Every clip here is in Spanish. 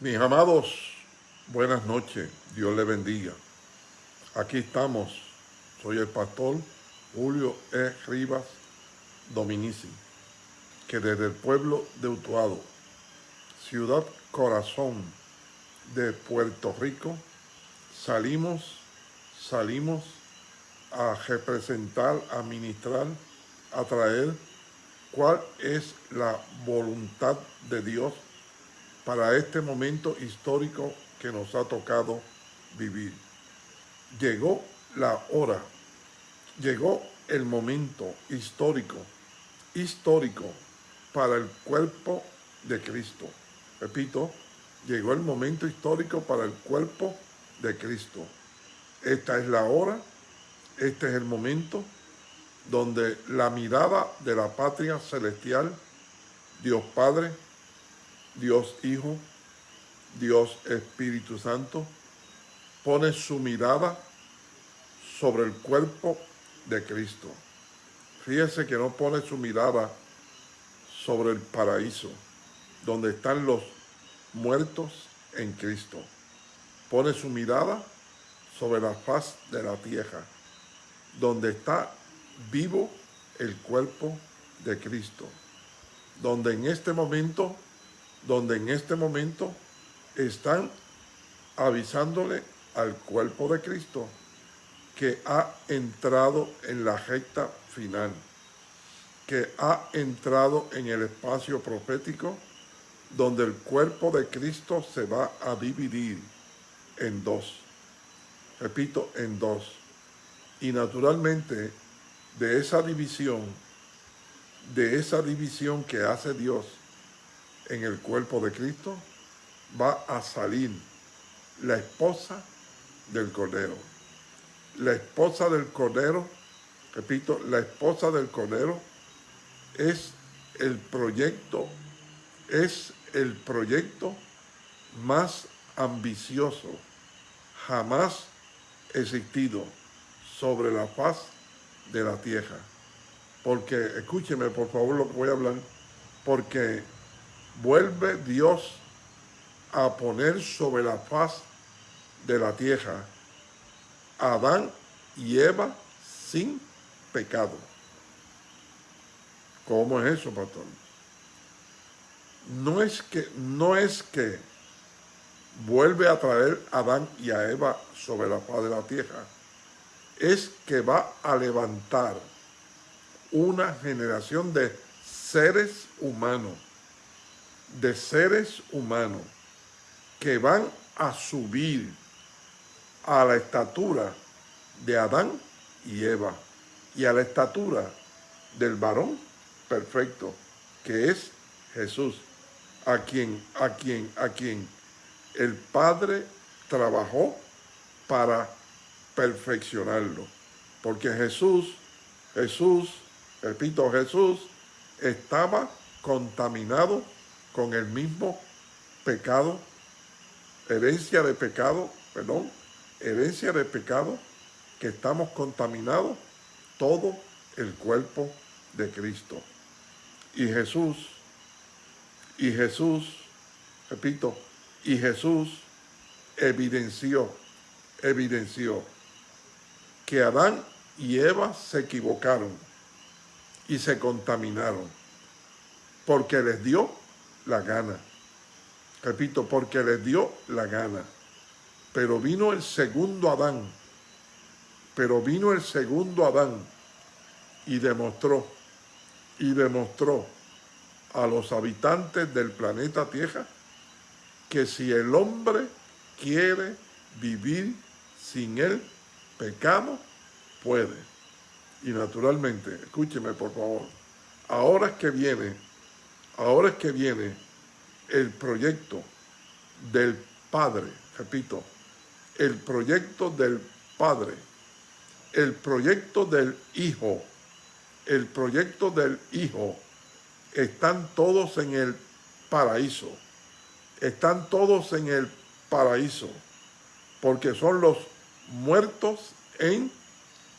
Mis amados, buenas noches, Dios les bendiga. Aquí estamos, soy el pastor Julio E. Rivas Dominici, que desde el pueblo de Utuado, ciudad corazón de Puerto Rico, salimos, salimos a representar, a ministrar, a traer cuál es la voluntad de Dios para este momento histórico que nos ha tocado vivir. Llegó la hora, llegó el momento histórico, histórico para el cuerpo de Cristo. Repito, llegó el momento histórico para el cuerpo de Cristo. Esta es la hora, este es el momento donde la mirada de la patria celestial, Dios Padre, Dios Hijo, Dios Espíritu Santo, pone su mirada sobre el cuerpo de Cristo. Fíjese que no pone su mirada sobre el paraíso, donde están los muertos en Cristo. Pone su mirada sobre la faz de la tierra, donde está vivo el cuerpo de Cristo, donde en este momento donde en este momento están avisándole al cuerpo de Cristo que ha entrado en la recta final, que ha entrado en el espacio profético donde el cuerpo de Cristo se va a dividir en dos. Repito, en dos. Y naturalmente, de esa división, de esa división que hace Dios, en el cuerpo de Cristo, va a salir la esposa del Cordero. La esposa del Cordero, repito, la esposa del Cordero es el proyecto, es el proyecto más ambicioso jamás existido sobre la faz de la tierra. Porque, escúcheme por favor lo que voy a hablar, porque vuelve Dios a poner sobre la faz de la tierra Adán y Eva sin pecado. ¿Cómo es eso, pastor? No es que, no es que vuelve a traer a Adán y a Eva sobre la faz de la tierra. Es que va a levantar una generación de seres humanos de seres humanos que van a subir a la estatura de Adán y Eva y a la estatura del varón perfecto que es Jesús a quien a quien a quien el Padre trabajó para perfeccionarlo. Porque Jesús Jesús repito Jesús estaba contaminado con el mismo pecado, herencia de pecado, perdón, herencia de pecado, que estamos contaminados todo el cuerpo de Cristo. Y Jesús, y Jesús, repito, y Jesús evidenció, evidenció que Adán y Eva se equivocaron y se contaminaron porque les dio la gana. Repito, porque les dio la gana. Pero vino el segundo Adán, pero vino el segundo Adán y demostró, y demostró a los habitantes del planeta Tierra que si el hombre quiere vivir sin el pecado, puede. Y naturalmente, escúcheme por favor, ahora es que viene Ahora es que viene el proyecto del Padre, repito, el proyecto del Padre, el proyecto del Hijo, el proyecto del Hijo, están todos en el paraíso, están todos en el paraíso, porque son los muertos en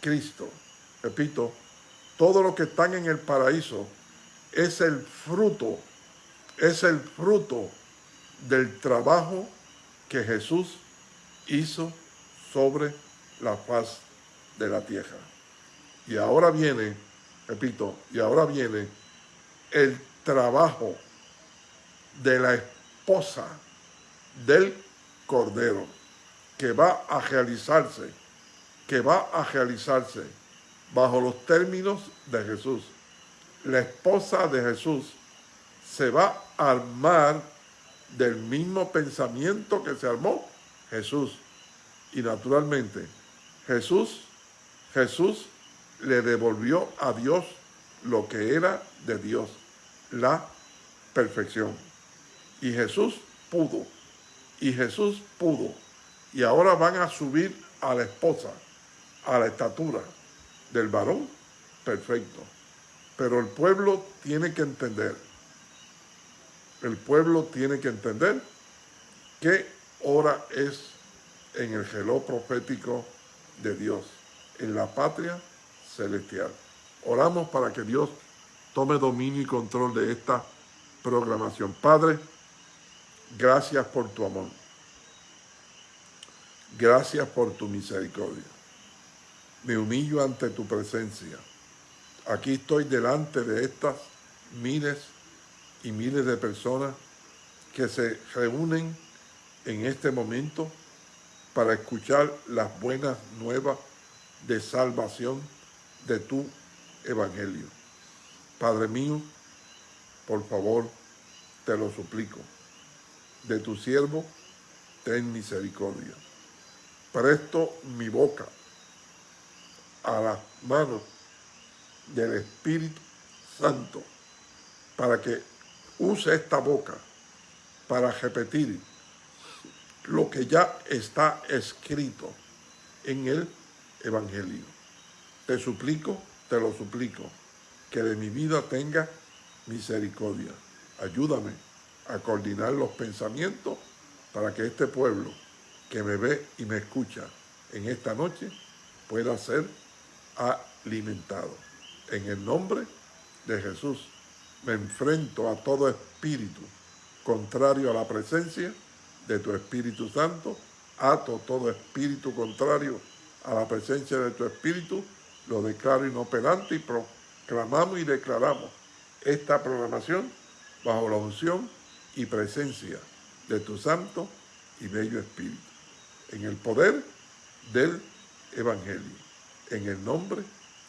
Cristo. Repito, todos los que están en el paraíso es el fruto, es el fruto del trabajo que Jesús hizo sobre la faz de la tierra. Y ahora viene, repito, y ahora viene el trabajo de la esposa del Cordero, que va a realizarse, que va a realizarse bajo los términos de Jesús. La esposa de Jesús se va a armar del mismo pensamiento que se armó Jesús. Y naturalmente, Jesús, Jesús le devolvió a Dios lo que era de Dios, la perfección. Y Jesús pudo, y Jesús pudo. Y ahora van a subir a la esposa, a la estatura del varón perfecto. Pero el pueblo tiene que entender, el pueblo tiene que entender qué hora es en el reloj profético de Dios, en la patria celestial. Oramos para que Dios tome dominio y control de esta programación. Padre, gracias por tu amor. Gracias por tu misericordia. Me humillo ante tu presencia. Aquí estoy delante de estas miles y miles de personas que se reúnen en este momento para escuchar las buenas nuevas de salvación de tu evangelio. Padre mío, por favor, te lo suplico. De tu siervo, ten misericordia. Presto mi boca a las manos del Espíritu Santo para que use esta boca para repetir lo que ya está escrito en el Evangelio. Te suplico, te lo suplico, que de mi vida tenga misericordia. Ayúdame a coordinar los pensamientos para que este pueblo que me ve y me escucha en esta noche pueda ser alimentado. En el nombre de Jesús me enfrento a todo espíritu contrario a la presencia de tu Espíritu Santo, ato todo espíritu contrario a la presencia de tu Espíritu, lo declaro inoperante y proclamamos y declaramos esta programación bajo la unción y presencia de tu Santo y Bello Espíritu, en el poder del Evangelio, en el nombre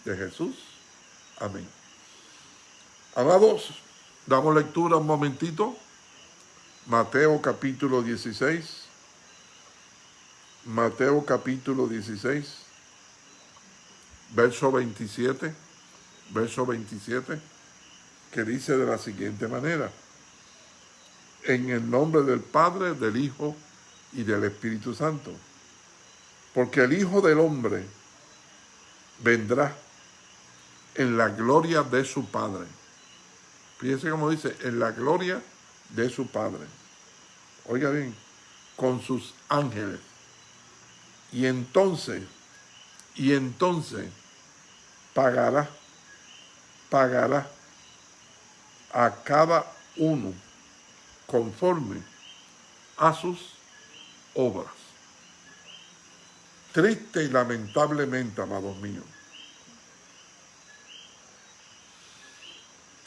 de Jesús. Amén. Amados, damos lectura un momentito Mateo capítulo 16. Mateo capítulo 16, verso 27, verso 27, que dice de la siguiente manera, en el nombre del Padre, del Hijo y del Espíritu Santo, porque el Hijo del Hombre vendrá en la gloria de su Padre. Fíjense cómo dice, en la gloria de su Padre oiga bien, con sus ángeles. Y entonces, y entonces pagará, pagará a cada uno conforme a sus obras. Triste y lamentablemente, amados míos,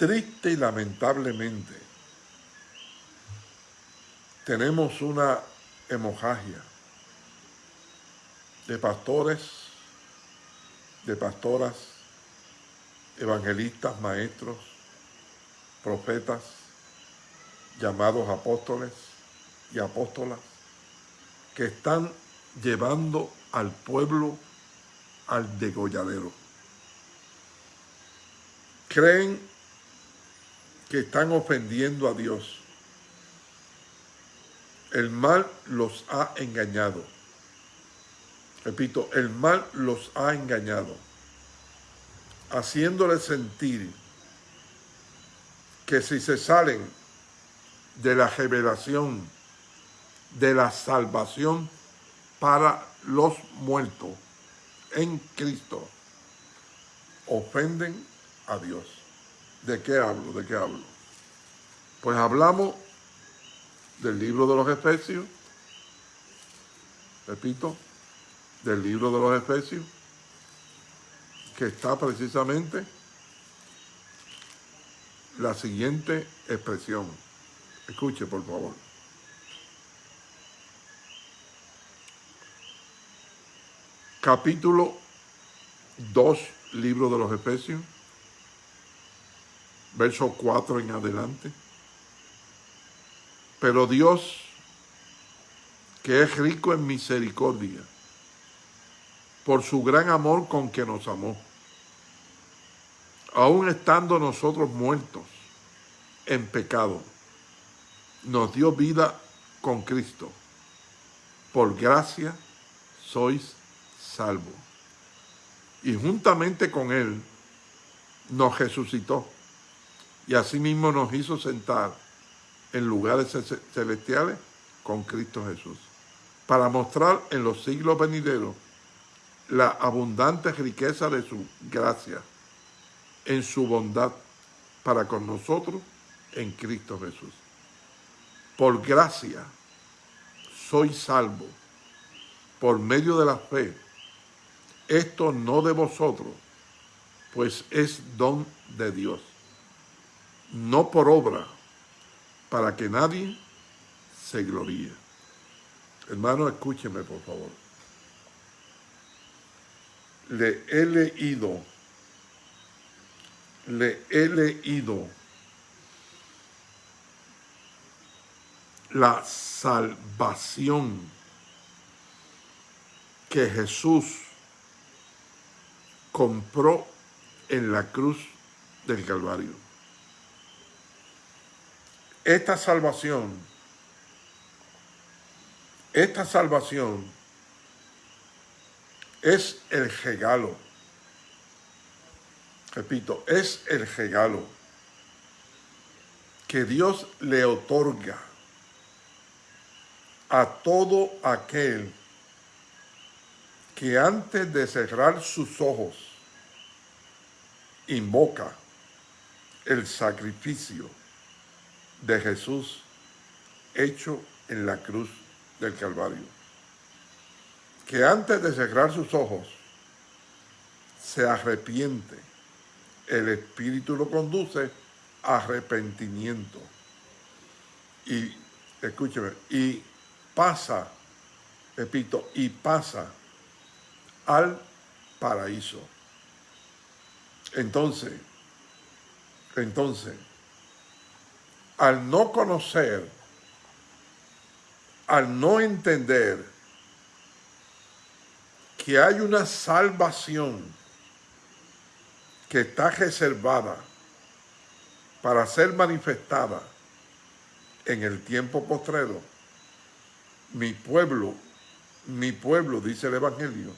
triste y lamentablemente, tenemos una hemorragia de pastores, de pastoras, evangelistas, maestros, profetas, llamados apóstoles y apóstolas, que están llevando al pueblo al degolladero. Creen que están ofendiendo a Dios el mal los ha engañado. Repito, el mal los ha engañado, haciéndoles sentir que si se salen de la revelación, de la salvación para los muertos en Cristo, ofenden a Dios. ¿De qué hablo? ¿De qué hablo? Pues hablamos del libro de los Efesios, repito, del libro de los Efesios, que está precisamente la siguiente expresión. Escuche, por favor. Capítulo 2, libro de los Efesios, verso 4 en adelante. Pero Dios, que es rico en misericordia, por su gran amor con que nos amó, aun estando nosotros muertos en pecado, nos dio vida con Cristo. Por gracia sois salvos. Y juntamente con Él nos resucitó y asimismo nos hizo sentar en lugares celestiales con Cristo Jesús, para mostrar en los siglos venideros la abundante riqueza de su gracia, en su bondad para con nosotros en Cristo Jesús. Por gracia soy salvo, por medio de la fe. Esto no de vosotros, pues es don de Dios, no por obra, para que nadie se gloríe. Hermano, escúcheme por favor. Le he leído, le he leído la salvación que Jesús compró en la cruz del Calvario. Esta salvación, esta salvación es el regalo. Repito, es el regalo que Dios le otorga a todo aquel que antes de cerrar sus ojos invoca el sacrificio de Jesús hecho en la cruz del Calvario. Que antes de cerrar sus ojos se arrepiente, el Espíritu lo conduce a arrepentimiento. Y, escúcheme, y pasa, repito, y pasa al paraíso. Entonces, entonces, al no conocer, al no entender que hay una salvación que está reservada para ser manifestada en el tiempo postrero, mi pueblo, mi pueblo, dice el Evangelio,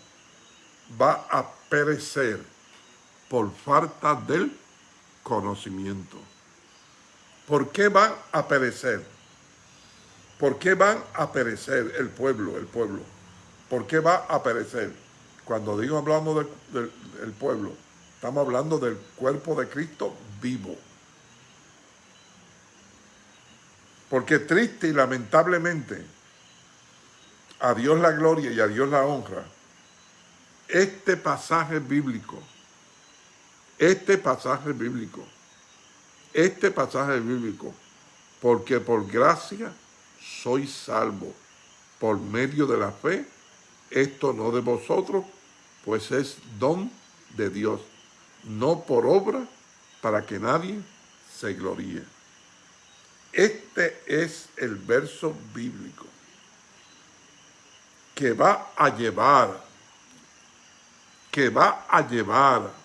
va a perecer por falta del conocimiento. ¿Por qué van a perecer? ¿Por qué van a perecer el pueblo, el pueblo? ¿Por qué va a perecer? Cuando digo hablando del, pueblo, estamos hablando del cuerpo de Cristo vivo. Porque triste y lamentablemente, a Dios la gloria y a Dios la honra, este pasaje bíblico, este pasaje bíblico, este pasaje bíblico, porque por gracia soy salvo, por medio de la fe, esto no de vosotros, pues es don de Dios, no por obra, para que nadie se gloríe. Este es el verso bíblico que va a llevar, que va a llevar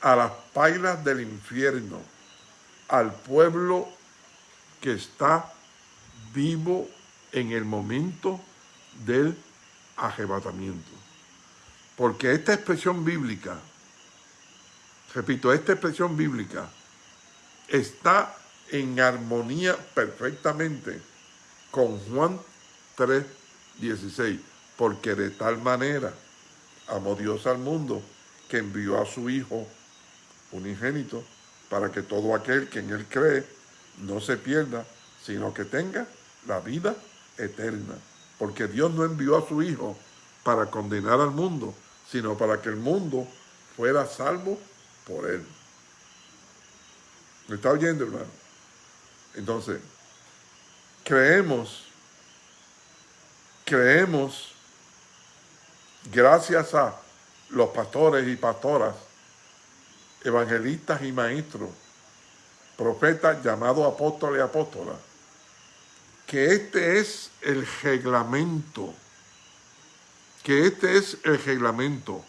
a las pailas del infierno, al pueblo que está vivo en el momento del arrebatamiento. Porque esta expresión bíblica, repito, esta expresión bíblica está en armonía perfectamente con Juan 3, 16, porque de tal manera amó Dios al mundo que envió a su Hijo unigénito, para que todo aquel que en él cree no se pierda, sino que tenga la vida eterna. Porque Dios no envió a su Hijo para condenar al mundo, sino para que el mundo fuera salvo por él. ¿Me está oyendo, hermano? Entonces, creemos, creemos, gracias a los pastores y pastoras, evangelistas y maestros, profetas llamados apóstoles y apóstolas, que este es el reglamento, que este es el reglamento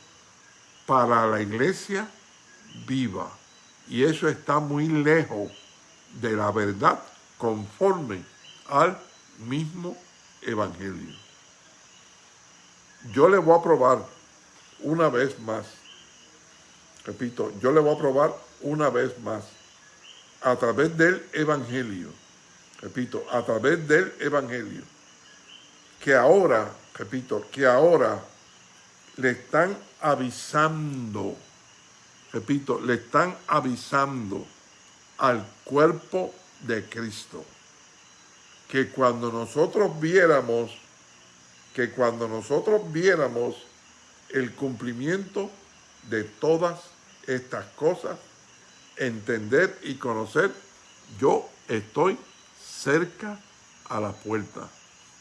para la iglesia viva. Y eso está muy lejos de la verdad conforme al mismo evangelio. Yo le voy a probar una vez más, repito, yo le voy a probar una vez más, a través del evangelio, repito, a través del evangelio, que ahora, repito, que ahora le están avisando, repito, le están avisando al cuerpo de Cristo. Que cuando nosotros viéramos, que cuando nosotros viéramos el cumplimiento de todas estas cosas, entender y conocer, yo estoy cerca a la puerta.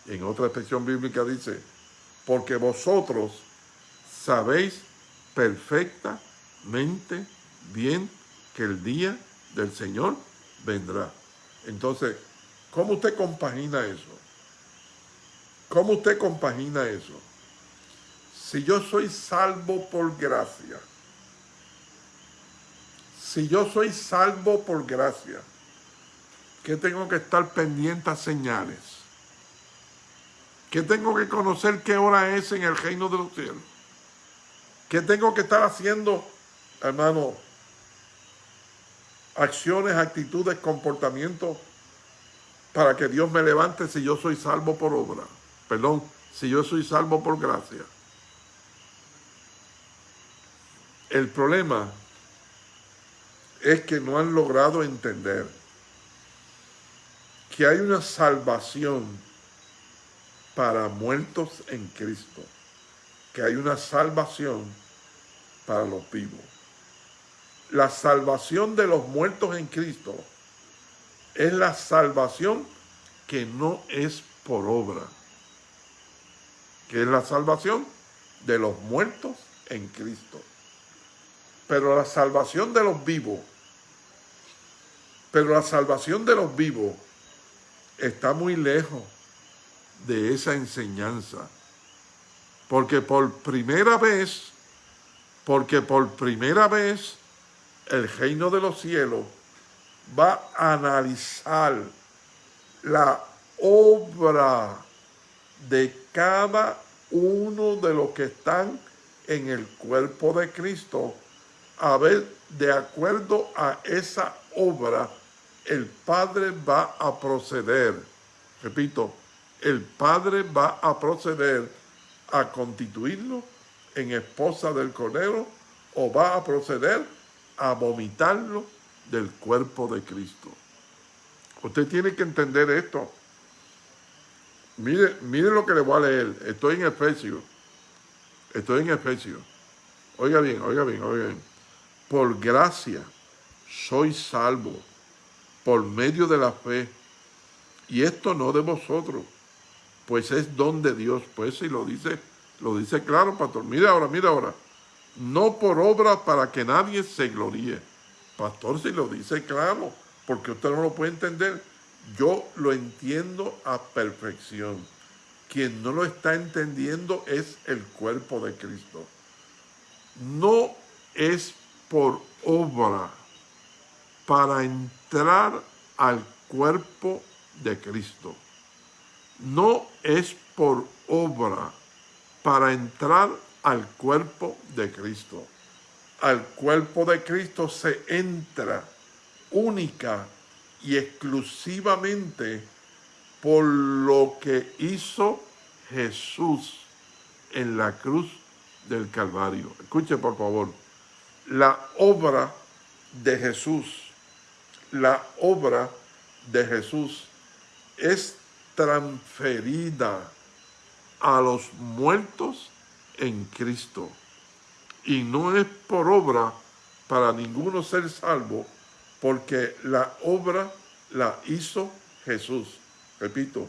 En otra expresión bíblica dice, porque vosotros sabéis perfectamente bien que el día del Señor vendrá. Entonces, ¿cómo usted compagina eso? ¿Cómo usted compagina eso? Si yo soy salvo por gracia, si yo soy salvo por gracia, ¿qué tengo que estar pendiente a señales? ¿Qué tengo que conocer qué hora es en el reino de los cielos? ¿Qué tengo que estar haciendo, hermano? Acciones, actitudes, comportamientos para que Dios me levante si yo soy salvo por obra. Perdón, si yo soy salvo por gracia. El problema es que no han logrado entender que hay una salvación para muertos en Cristo, que hay una salvación para los vivos. La salvación de los muertos en Cristo es la salvación que no es por obra, que es la salvación de los muertos en Cristo. Pero la salvación de los vivos, pero la salvación de los vivos está muy lejos de esa enseñanza. Porque por primera vez porque por primera vez el reino de los cielos va a analizar la obra de cada uno de los que están en el cuerpo de Cristo, a ver, de acuerdo a esa obra, el Padre va a proceder, repito, el Padre va a proceder a constituirlo en esposa del Cordero o va a proceder a vomitarlo del cuerpo de Cristo. Usted tiene que entender esto. Mire, mire lo que le voy a leer. Estoy en Efesios. Estoy en Efesios. Oiga bien, oiga bien, oiga bien. Por gracia soy salvo por medio de la fe. Y esto no de vosotros, pues es don de Dios. Pues si lo dice lo dice claro, pastor. Mire ahora, mire ahora. No por obra para que nadie se gloríe. Pastor, si lo dice claro, porque usted no lo puede entender. Yo lo entiendo a perfección. Quien no lo está entendiendo es el cuerpo de Cristo. No es por obra para entrar al cuerpo de Cristo. No es por obra para entrar al cuerpo de Cristo. Al cuerpo de Cristo se entra única y exclusivamente por lo que hizo Jesús en la cruz del Calvario. Escuche por favor, la obra de Jesús, la obra de Jesús es transferida a los muertos en Cristo. Y no es por obra para ninguno ser salvo, porque la obra la hizo Jesús. Repito,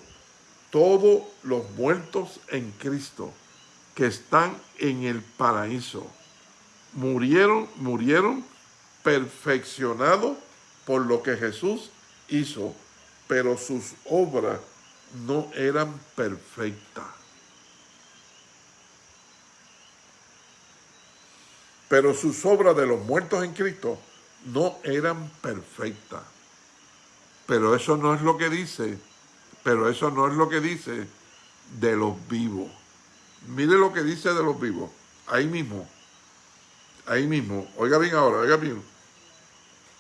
todos los muertos en Cristo que están en el paraíso murieron, murieron perfeccionados por lo que Jesús hizo, pero sus obras no eran perfectas. Pero sus obras de los muertos en Cristo no eran perfectas. Pero eso no es lo que dice, pero eso no es lo que dice de los vivos. Mire lo que dice de los vivos, ahí mismo, ahí mismo. Oiga bien ahora, oiga bien.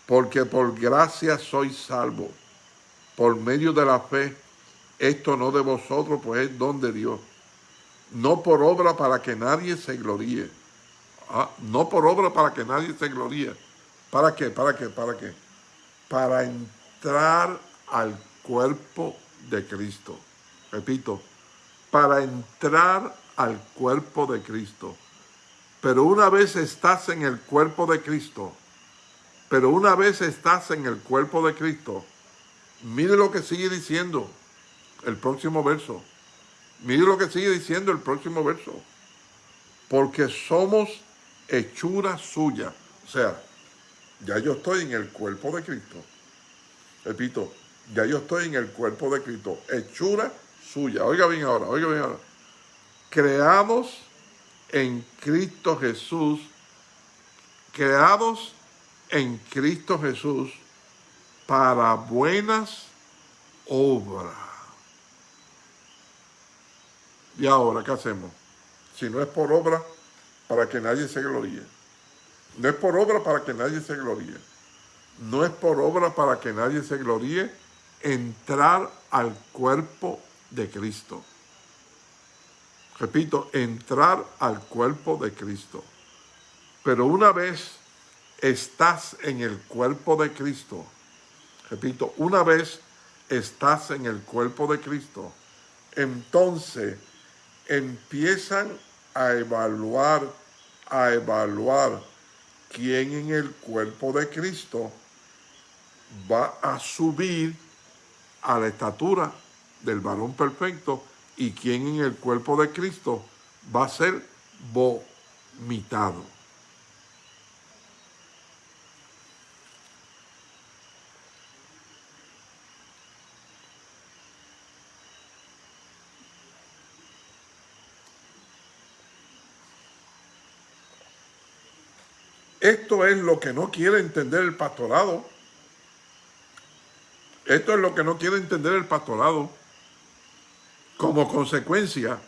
Porque por gracia soy salvo, por medio de la fe. Esto no de vosotros, pues es don de Dios. No por obra para que nadie se gloríe. Ah, no por obra para que nadie se gloríe. ¿Para qué? ¿Para qué? ¿Para qué? Para entrar al cuerpo de Cristo. Repito, para entrar al cuerpo de Cristo. Pero una vez estás en el cuerpo de Cristo, pero una vez estás en el cuerpo de Cristo, mire lo que sigue diciendo el próximo verso. Mire lo que sigue diciendo el próximo verso. Porque somos hechura suya. O sea, ya yo estoy en el cuerpo de Cristo. Repito, ya yo estoy en el cuerpo de Cristo. Hechura suya. Oiga bien ahora, oiga bien ahora. Creados en Cristo Jesús. Creados en Cristo Jesús para buenas obras. Y ahora, ¿qué hacemos? Si no es por obra, para que nadie se gloríe. No es por obra para que nadie se gloríe. No es por obra para que nadie se gloríe entrar al cuerpo de Cristo. Repito, entrar al cuerpo de Cristo. Pero una vez estás en el cuerpo de Cristo, repito, una vez estás en el cuerpo de Cristo, entonces empiezan a evaluar a evaluar quién en el cuerpo de Cristo va a subir a la estatura del varón perfecto y quién en el cuerpo de Cristo va a ser vomitado. Esto es lo que no quiere entender el pastorado. Esto es lo que no quiere entender el pastorado. Como consecuencia,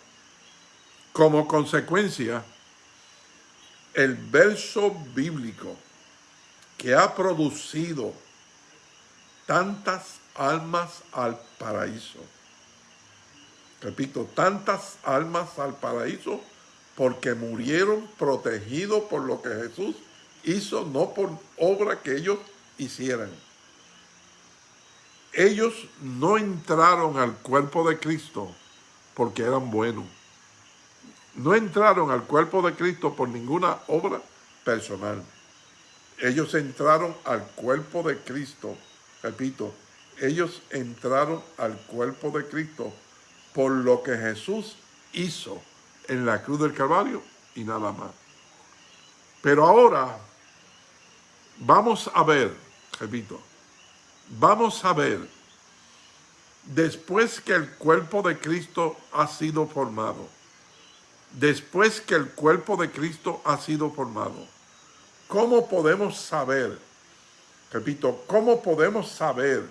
como consecuencia, el verso bíblico que ha producido tantas almas al paraíso. Repito, tantas almas al paraíso porque murieron protegidos por lo que Jesús hizo no por obra que ellos hicieran. Ellos no entraron al cuerpo de Cristo porque eran buenos. No entraron al cuerpo de Cristo por ninguna obra personal. Ellos entraron al cuerpo de Cristo, repito, ellos entraron al cuerpo de Cristo por lo que Jesús hizo en la cruz del Calvario y nada más. Pero ahora Vamos a ver, repito, vamos a ver, después que el cuerpo de Cristo ha sido formado, después que el cuerpo de Cristo ha sido formado, ¿cómo podemos saber, repito, cómo podemos saber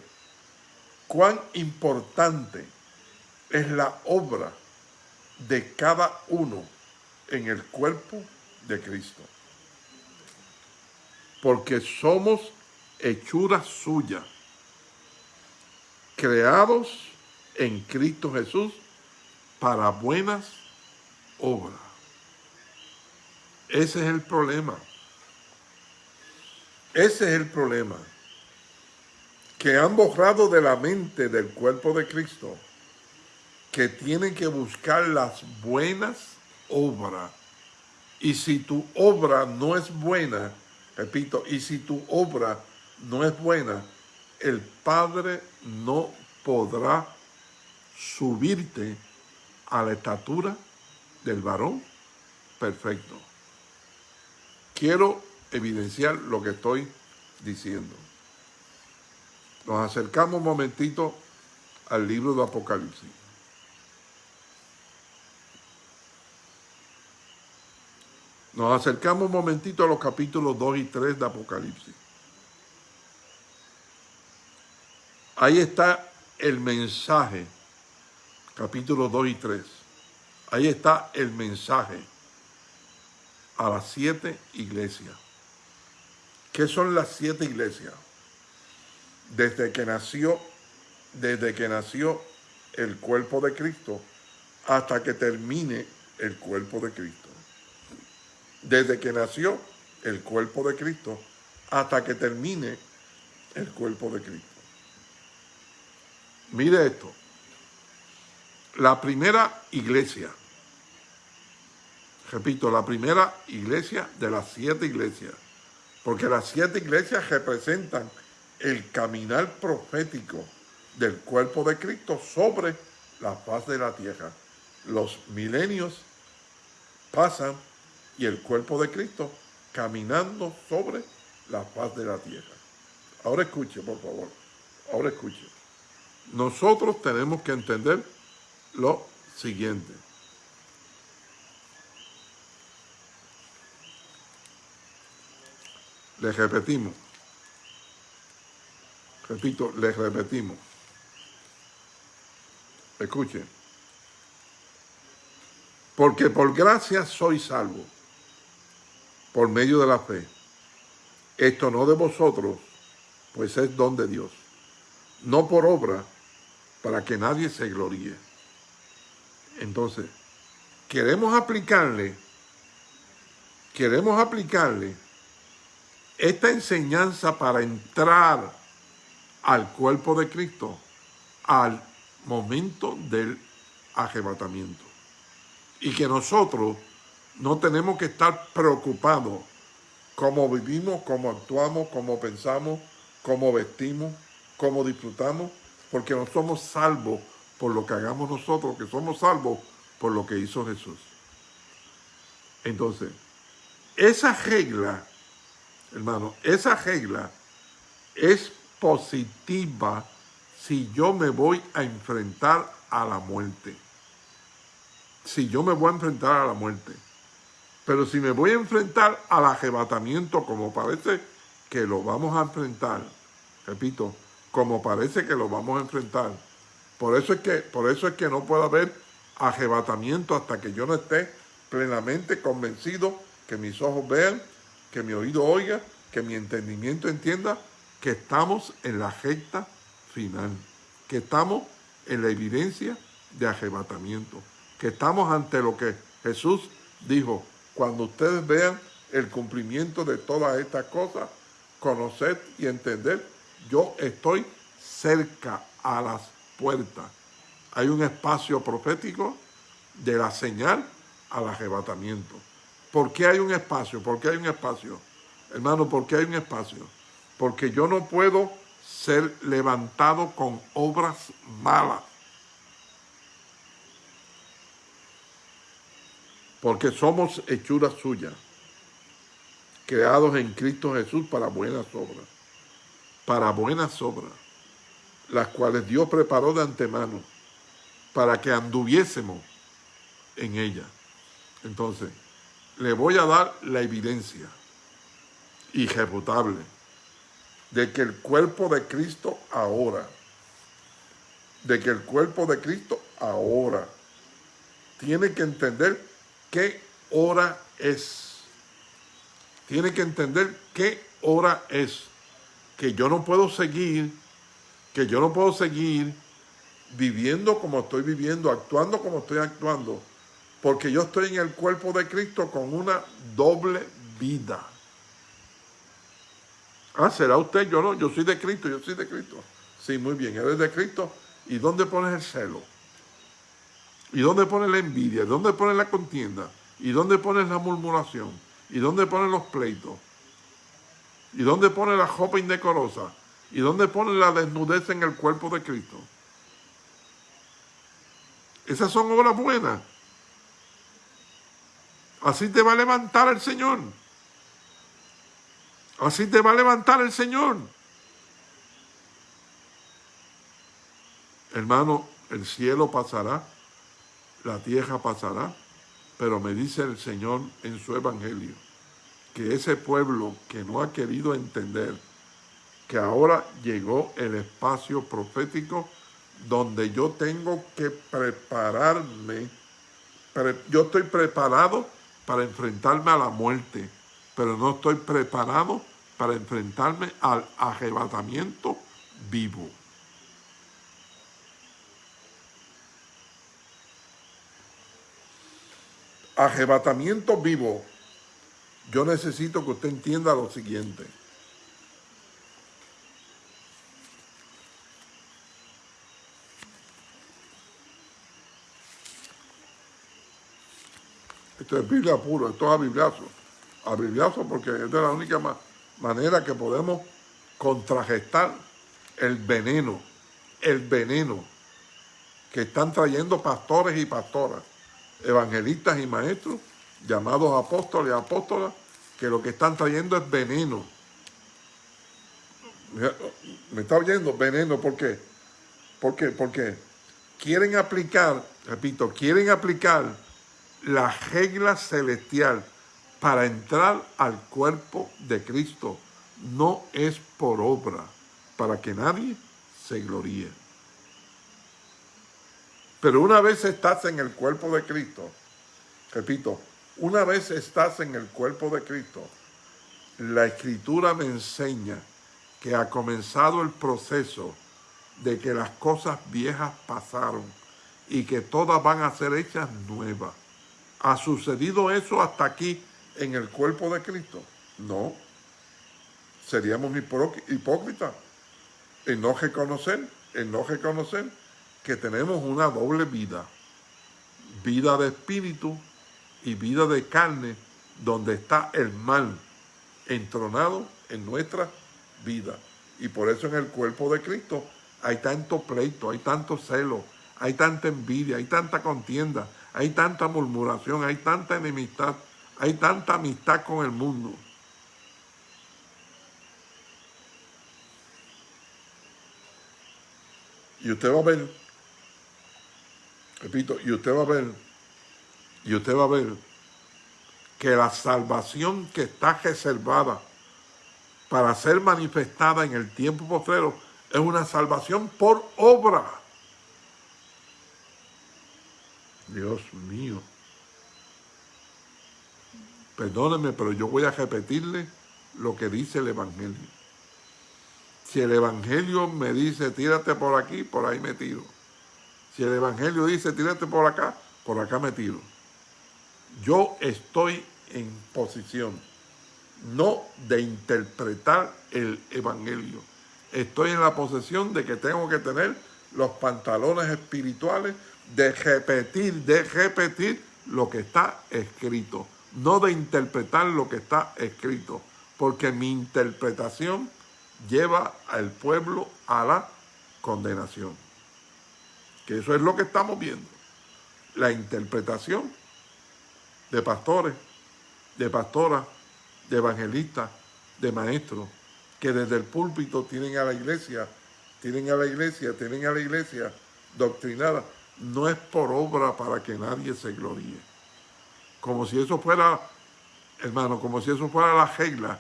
cuán importante es la obra de cada uno en el cuerpo de Cristo? porque somos hechura suya, creados en Cristo Jesús para buenas obras. Ese es el problema. Ese es el problema. que han borrado de la mente del cuerpo de Cristo que tienen que buscar las buenas obras. Y si tu obra no es buena, repito, y si tu obra no es buena, el Padre no podrá subirte a la estatura del varón perfecto. Quiero evidenciar lo que estoy diciendo. Nos acercamos un momentito al libro de Apocalipsis. Nos acercamos un momentito a los capítulos 2 y 3 de Apocalipsis. Ahí está el mensaje, capítulos 2 y 3. Ahí está el mensaje a las siete iglesias. ¿Qué son las siete iglesias? Desde que nació, desde que nació el cuerpo de Cristo hasta que termine el cuerpo de Cristo. Desde que nació el cuerpo de Cristo hasta que termine el cuerpo de Cristo. Mire esto. La primera iglesia repito, la primera iglesia de las siete iglesias, porque las siete iglesias representan el caminar profético del cuerpo de Cristo sobre la faz de la tierra. Los milenios pasan y el cuerpo de Cristo caminando sobre la faz de la tierra. Ahora escuche, por favor. Ahora escuche. Nosotros tenemos que entender lo siguiente. Les repetimos. Repito, les repetimos. Escuchen. Porque por gracia soy salvo, por medio de la fe. Esto no de vosotros, pues es don de Dios. No por obra, para que nadie se gloríe. Entonces, queremos aplicarle, queremos aplicarle esta enseñanza para entrar al cuerpo de Cristo al momento del arrebatamiento. Y que nosotros no tenemos que estar preocupados cómo vivimos, cómo actuamos, cómo pensamos, cómo vestimos, cómo disfrutamos, porque no somos salvos por lo que hagamos nosotros, que somos salvos por lo que hizo Jesús. Entonces, esa regla hermano, esa regla es positiva si yo me voy a enfrentar a la muerte. Si yo me voy a enfrentar a la muerte. Pero si me voy a enfrentar al arrebatamiento, como parece que lo vamos a enfrentar, repito, como parece que lo vamos a enfrentar, por eso es que, por eso es que no puede haber arrebatamiento hasta que yo no esté plenamente convencido que mis ojos vean que mi oído oiga, que mi entendimiento entienda que estamos en la recta final, que estamos en la evidencia de arrebatamiento, que estamos ante lo que Jesús dijo, cuando ustedes vean el cumplimiento de todas estas cosas, conocer y entender, yo estoy cerca a las puertas. Hay un espacio profético de la señal al arrebatamiento. ¿Por qué hay un espacio? ¿Por qué hay un espacio? Hermano, ¿por qué hay un espacio? Porque yo no puedo ser levantado con obras malas. Porque somos hechuras suyas, creados en Cristo Jesús para buenas obras. Para buenas obras, las cuales Dios preparó de antemano para que anduviésemos en ellas. Entonces, le voy a dar la evidencia irrefutable de que el cuerpo de Cristo ahora, de que el cuerpo de Cristo ahora tiene que entender qué hora es. Tiene que entender qué hora es. Que yo no puedo seguir, que yo no puedo seguir viviendo como estoy viviendo, actuando como estoy actuando, porque yo estoy en el cuerpo de Cristo con una doble vida. Ah, será usted, yo no, yo soy de Cristo, yo soy de Cristo. Sí, muy bien, eres de Cristo. ¿Y dónde pones el celo? ¿Y dónde pones la envidia? ¿Y dónde pones la contienda? ¿Y dónde pones la murmuración? ¿Y dónde pones los pleitos? ¿Y dónde pones la ropa indecorosa? ¿Y dónde pones la desnudez en el cuerpo de Cristo? Esas son obras buenas. Así te va a levantar el Señor. Así te va a levantar el Señor. Hermano, el cielo pasará, la tierra pasará, pero me dice el Señor en su evangelio que ese pueblo que no ha querido entender que ahora llegó el espacio profético donde yo tengo que prepararme, yo estoy preparado para enfrentarme a la muerte, pero no estoy preparado para enfrentarme al arrebatamiento vivo. Arrebatamiento vivo. Yo necesito que usted entienda lo siguiente. Esto es Biblia puro, esto es a bibliazo. A porque es de la única manera que podemos contragestar el veneno, el veneno que están trayendo pastores y pastoras, evangelistas y maestros, llamados apóstoles y apóstolas, que lo que están trayendo es veneno. ¿Me está oyendo? Veneno, ¿por qué? ¿Por qué? Porque quieren aplicar, repito, quieren aplicar la regla celestial para entrar al cuerpo de Cristo no es por obra, para que nadie se gloríe. Pero una vez estás en el cuerpo de Cristo, repito, una vez estás en el cuerpo de Cristo, la Escritura me enseña que ha comenzado el proceso de que las cosas viejas pasaron y que todas van a ser hechas nuevas. ¿Ha sucedido eso hasta aquí en el cuerpo de Cristo? No. Seríamos hipócritas en no reconocer, en no reconocer que tenemos una doble vida. Vida de espíritu y vida de carne, donde está el mal entronado en nuestra vida. Y por eso en el cuerpo de Cristo hay tanto pleito, hay tanto celo, hay tanta envidia, hay tanta contienda, hay tanta murmuración, hay tanta enemistad, hay tanta amistad con el mundo. Y usted va a ver, repito, y usted va a ver, y usted va a ver que la salvación que está reservada para ser manifestada en el tiempo postrero es una salvación por obra. Dios mío. Perdóneme, pero yo voy a repetirle lo que dice el Evangelio. Si el Evangelio me dice, tírate por aquí, por ahí me tiro. Si el Evangelio dice, tírate por acá, por acá me tiro. Yo estoy en posición no de interpretar el Evangelio. Estoy en la posesión de que tengo que tener los pantalones espirituales de repetir, de repetir lo que está escrito, no de interpretar lo que está escrito, porque mi interpretación lleva al pueblo a la condenación. Que eso es lo que estamos viendo. La interpretación de pastores, de pastoras, de evangelistas, de maestros, que desde el púlpito tienen a la iglesia, tienen a la iglesia, tienen a la iglesia doctrinada no es por obra para que nadie se gloríe. Como si eso fuera, hermano, como si eso fuera la regla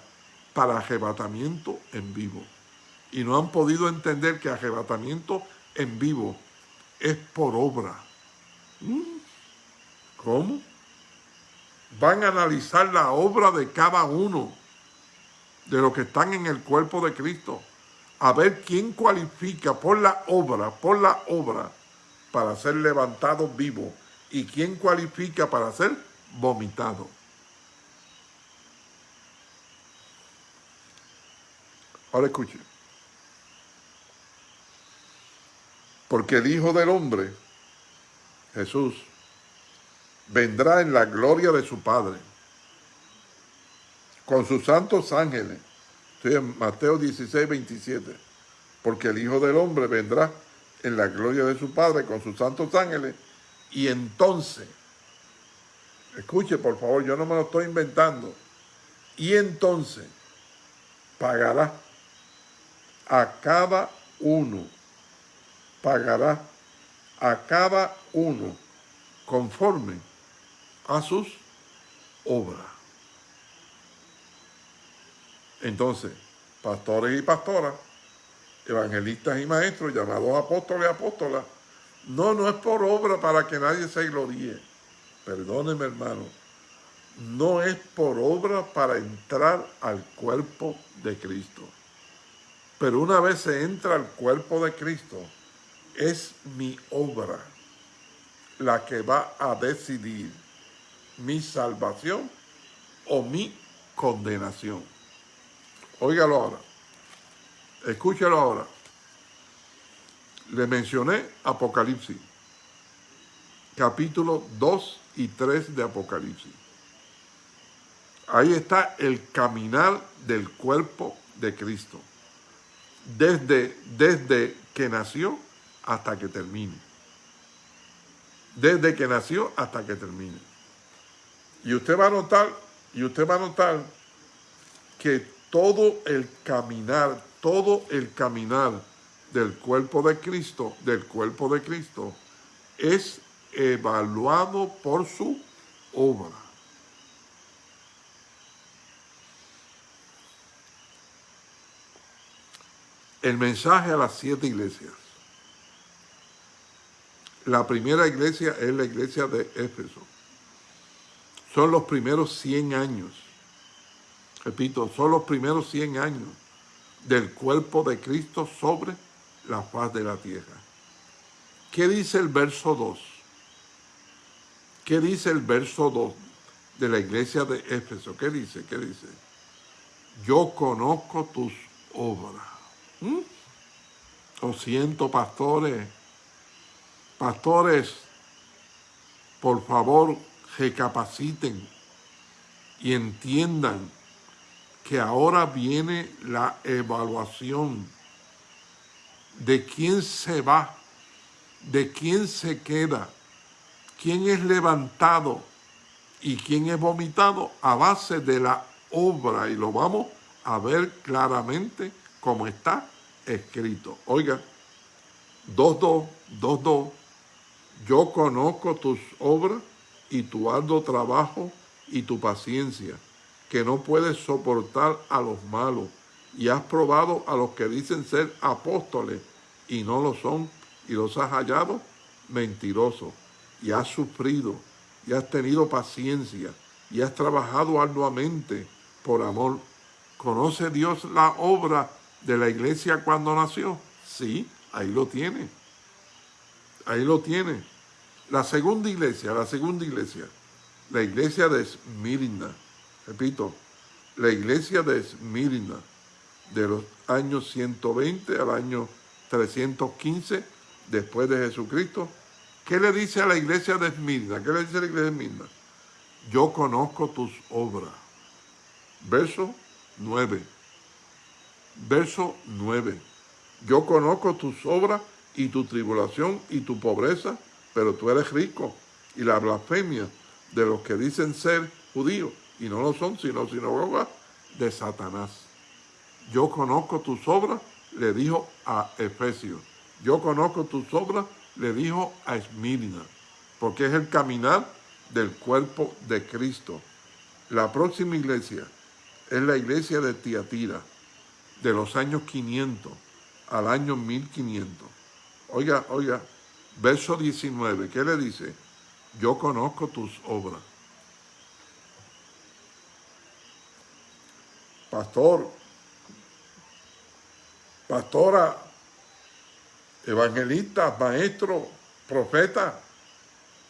para arrebatamiento en vivo. Y no han podido entender que arrebatamiento en vivo es por obra. ¿Mm? ¿Cómo? Van a analizar la obra de cada uno de los que están en el cuerpo de Cristo. A ver quién cualifica por la obra, por la obra, para ser levantado vivo y quién cualifica para ser vomitado. Ahora escuche. Porque el Hijo del Hombre, Jesús, vendrá en la gloria de su Padre, con sus santos ángeles. Estoy en Mateo 16, 27. Porque el Hijo del Hombre vendrá en la gloria de su Padre con sus santos ángeles. Y entonces, escuche por favor, yo no me lo estoy inventando. Y entonces pagará a cada uno, pagará a cada uno conforme a sus obras. Entonces, pastores y pastoras, evangelistas y maestros, llamados apóstoles y apóstolas, no, no es por obra para que nadie se gloríe. Perdóneme, hermano. No es por obra para entrar al cuerpo de Cristo. Pero una vez se entra al cuerpo de Cristo, es mi obra la que va a decidir mi salvación o mi condenación. Óigalo ahora. Escúchalo ahora. Le mencioné Apocalipsis, capítulo 2 y 3 de Apocalipsis. Ahí está el caminar del cuerpo de Cristo, desde, desde que nació hasta que termine. Desde que nació hasta que termine. Y usted va a notar, y usted va a notar que todo el caminar, todo el caminar del cuerpo de Cristo, del cuerpo de Cristo, es evaluado por su obra. El mensaje a las siete iglesias. La primera iglesia es la iglesia de Éfeso. Son los primeros 100 años. Repito, son los primeros 100 años del cuerpo de Cristo sobre la faz de la tierra. ¿Qué dice el verso 2? ¿Qué dice el verso 2 de la iglesia de Éfeso? ¿Qué dice? ¿Qué dice? Yo conozco tus obras. ¿Mm? Lo siento, pastores. Pastores, por favor, recapaciten y entiendan que ahora viene la evaluación de quién se va, de quién se queda, quién es levantado y quién es vomitado a base de la obra. Y lo vamos a ver claramente como está escrito. Oiga, 2.2, 2.2, yo conozco tus obras y tu arduo trabajo y tu paciencia, que no puedes soportar a los malos, y has probado a los que dicen ser apóstoles y no lo son, y los has hallado mentirosos, y has sufrido, y has tenido paciencia, y has trabajado arduamente por amor. ¿Conoce Dios la obra de la iglesia cuando nació? Sí, ahí lo tiene. Ahí lo tiene. La segunda iglesia, la segunda iglesia, la iglesia de Esmirna, repito, la iglesia de Esmirna, de los años 120 al año 315 después de Jesucristo, ¿qué le dice a la iglesia de Esmirna? ¿Qué le dice a la iglesia de Esmirna? Yo conozco tus obras. Verso 9. Verso 9. Yo conozco tus obras y tu tribulación y tu pobreza pero tú eres rico. Y la blasfemia de los que dicen ser judíos, y no lo son, sino sinagoga de Satanás. Yo conozco tus obras, le dijo a Efesios. Yo conozco tus obras, le dijo a Esmirna, porque es el caminar del cuerpo de Cristo. La próxima iglesia es la iglesia de Tiatira, de los años 500 al año 1500. Oiga, oiga, Verso 19, ¿qué le dice? Yo conozco tus obras. Pastor, pastora, evangelista, maestro, profeta,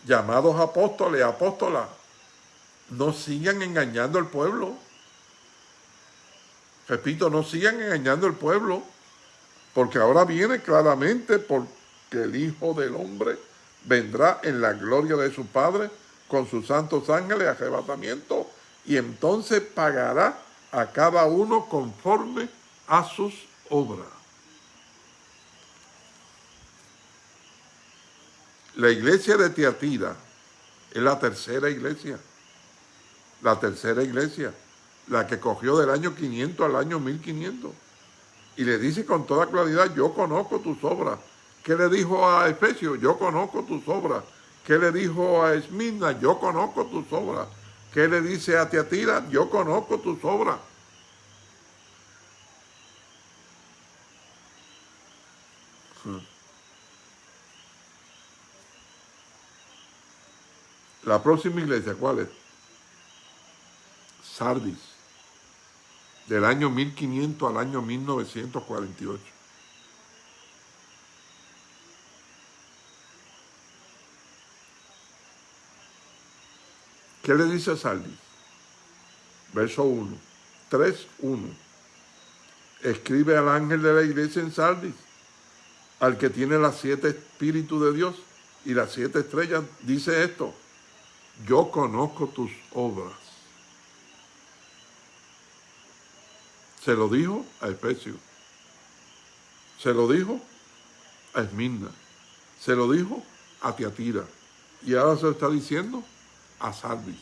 llamados apóstoles, apóstolas, no sigan engañando al pueblo. Repito, no sigan engañando al pueblo, porque ahora viene claramente porque el Hijo del Hombre vendrá en la gloria de su Padre con sus santos ángeles, arrebatamiento, y entonces pagará a cada uno conforme a sus obras. La iglesia de Tiatira es la tercera iglesia, la tercera iglesia, la que cogió del año 500 al año 1500. Y le dice con toda claridad, yo conozco tus obras. ¿Qué le dijo a Efesio? Yo conozco tus obras. ¿Qué le dijo a Esmirna? Yo conozco tus obras. ¿Qué le dice a Tiatira? Yo conozco tus obras. La próxima iglesia, ¿cuál es? Sardis, del año 1500 al año 1948. ¿Qué le dice Sardis? Verso 1, 3, 1. Escribe al ángel de la iglesia en Sardis, al que tiene las siete espíritus de Dios y las siete estrellas, dice esto, yo conozco tus obras. Se lo dijo a Efesio. Se lo dijo a Esmirna. Se lo dijo a Tiatira. Y ahora se lo está diciendo a Sardis.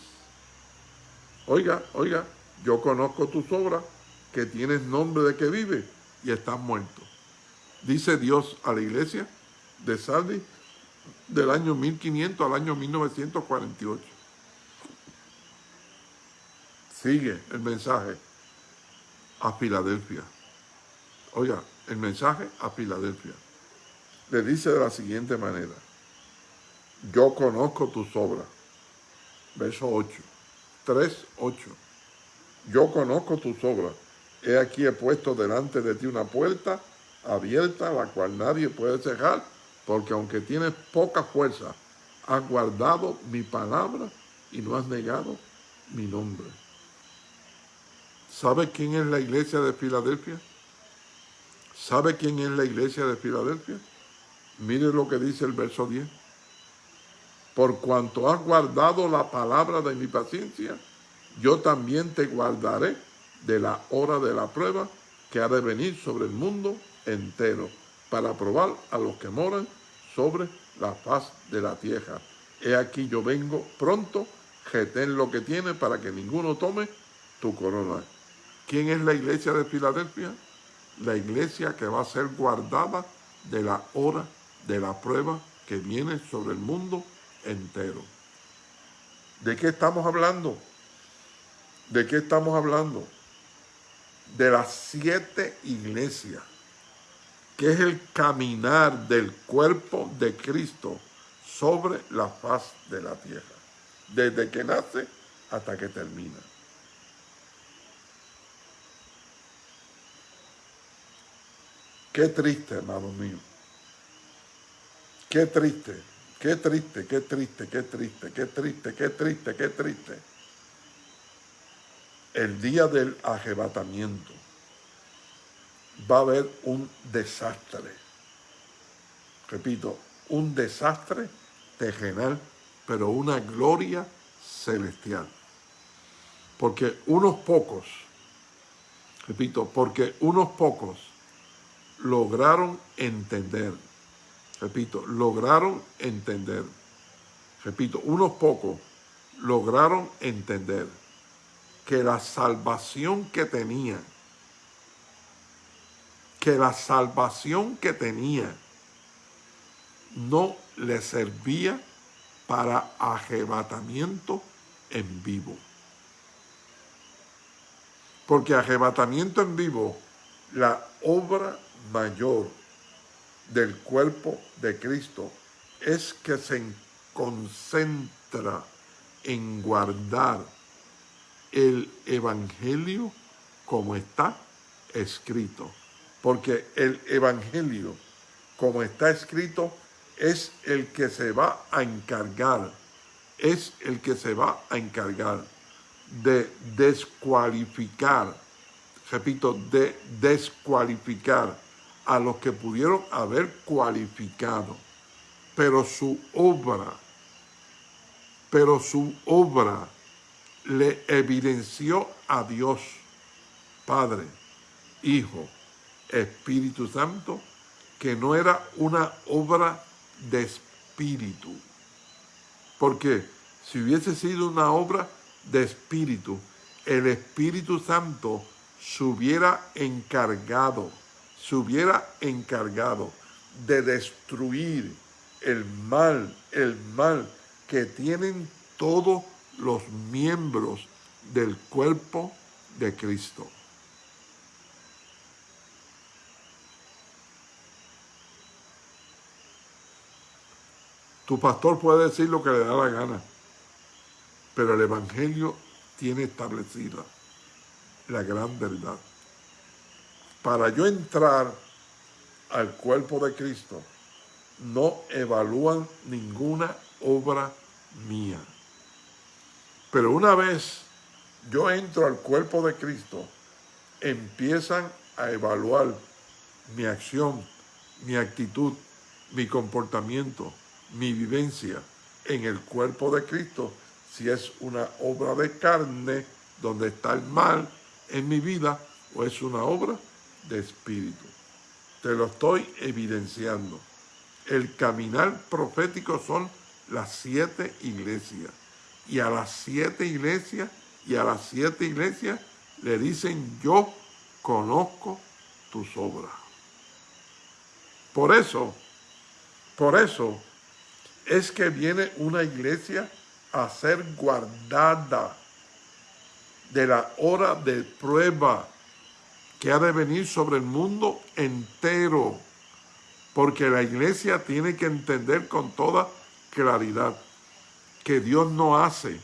Oiga, oiga, yo conozco tus obras, que tienes nombre de que vive y estás muerto. Dice Dios a la iglesia de Sardis del año 1500 al año 1948. Sigue el mensaje a Filadelfia. Oiga, el mensaje a Filadelfia. Le dice de la siguiente manera. Yo conozco tus obras. Verso 8. 3, 8. Yo conozco tus obras. He aquí he puesto delante de ti una puerta abierta, la cual nadie puede cerrar porque aunque tienes poca fuerza, has guardado mi palabra y no has negado mi nombre. ¿Sabe quién es la iglesia de Filadelfia? ¿Sabe quién es la iglesia de Filadelfia? Mire lo que dice el verso 10. Por cuanto has guardado la palabra de mi paciencia, yo también te guardaré de la hora de la prueba que ha de venir sobre el mundo entero, para probar a los que moran sobre la faz de la tierra. He aquí yo vengo pronto, retén lo que tiene para que ninguno tome tu corona. ¿Quién es la iglesia de Filadelfia? La iglesia que va a ser guardada de la hora de la prueba que viene sobre el mundo entero. ¿De qué estamos hablando? ¿De qué estamos hablando? De las siete iglesias que es el caminar del cuerpo de Cristo sobre la faz de la tierra, desde que nace hasta que termina. Qué triste, hermano mío. Qué triste, qué triste, qué triste, qué triste, qué triste, qué triste, qué triste. El día del arrebatamiento va a haber un desastre. Repito, un desastre terrenal, pero una gloria celestial. Porque unos pocos, repito, porque unos pocos lograron entender, repito, lograron entender, repito, unos pocos lograron entender que la salvación que tenían que la salvación que tenía no le servía para arrebatamiento en vivo. Porque arrebatamiento en vivo, la obra mayor del cuerpo de Cristo es que se concentra en guardar el Evangelio como está escrito. Porque el Evangelio, como está escrito, es el que se va a encargar, es el que se va a encargar de descualificar, repito, de descualificar a los que pudieron haber cualificado, pero su obra, pero su obra le evidenció a Dios, Padre, Hijo, Espíritu Santo, que no era una obra de espíritu. Porque si hubiese sido una obra de espíritu, el Espíritu Santo se hubiera encargado, se hubiera encargado de destruir el mal, el mal que tienen todos los miembros del cuerpo de Cristo. Tu pastor puede decir lo que le da la gana, pero el Evangelio tiene establecida la gran verdad. Para yo entrar al cuerpo de Cristo, no evalúan ninguna obra mía. Pero una vez yo entro al cuerpo de Cristo, empiezan a evaluar mi acción, mi actitud, mi comportamiento, mi vivencia en el cuerpo de Cristo, si es una obra de carne donde está el mal en mi vida o es una obra de espíritu. Te lo estoy evidenciando. El caminar profético son las siete iglesias. Y a las siete iglesias, y a las siete iglesias le dicen, yo conozco tus obras. Por eso, por eso es que viene una iglesia a ser guardada de la hora de prueba que ha de venir sobre el mundo entero, porque la iglesia tiene que entender con toda claridad que Dios no hace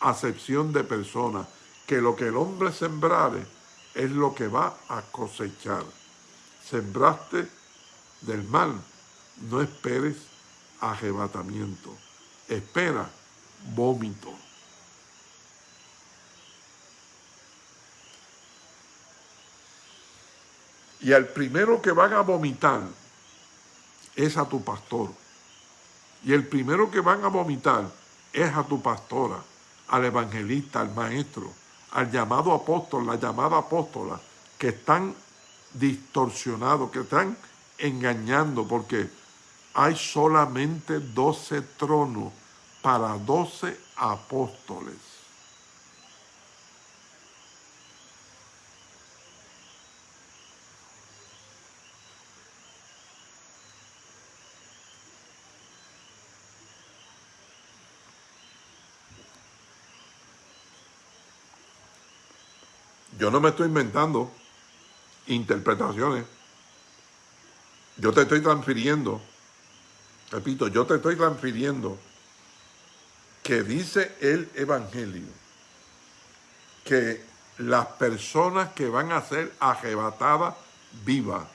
acepción de personas, que lo que el hombre sembrare es lo que va a cosechar. Sembraste del mal, no esperes arrebatamiento. Espera, vómito. Y al primero que van a vomitar es a tu pastor. Y el primero que van a vomitar es a tu pastora, al evangelista, al maestro, al llamado apóstol, la llamada apóstola, que están distorsionados, que están engañando, porque hay solamente doce tronos para doce apóstoles. Yo no me estoy inventando interpretaciones. Yo te estoy transfiriendo repito, yo te estoy transfiriendo que dice el Evangelio que las personas que van a ser arrebatadas vivas,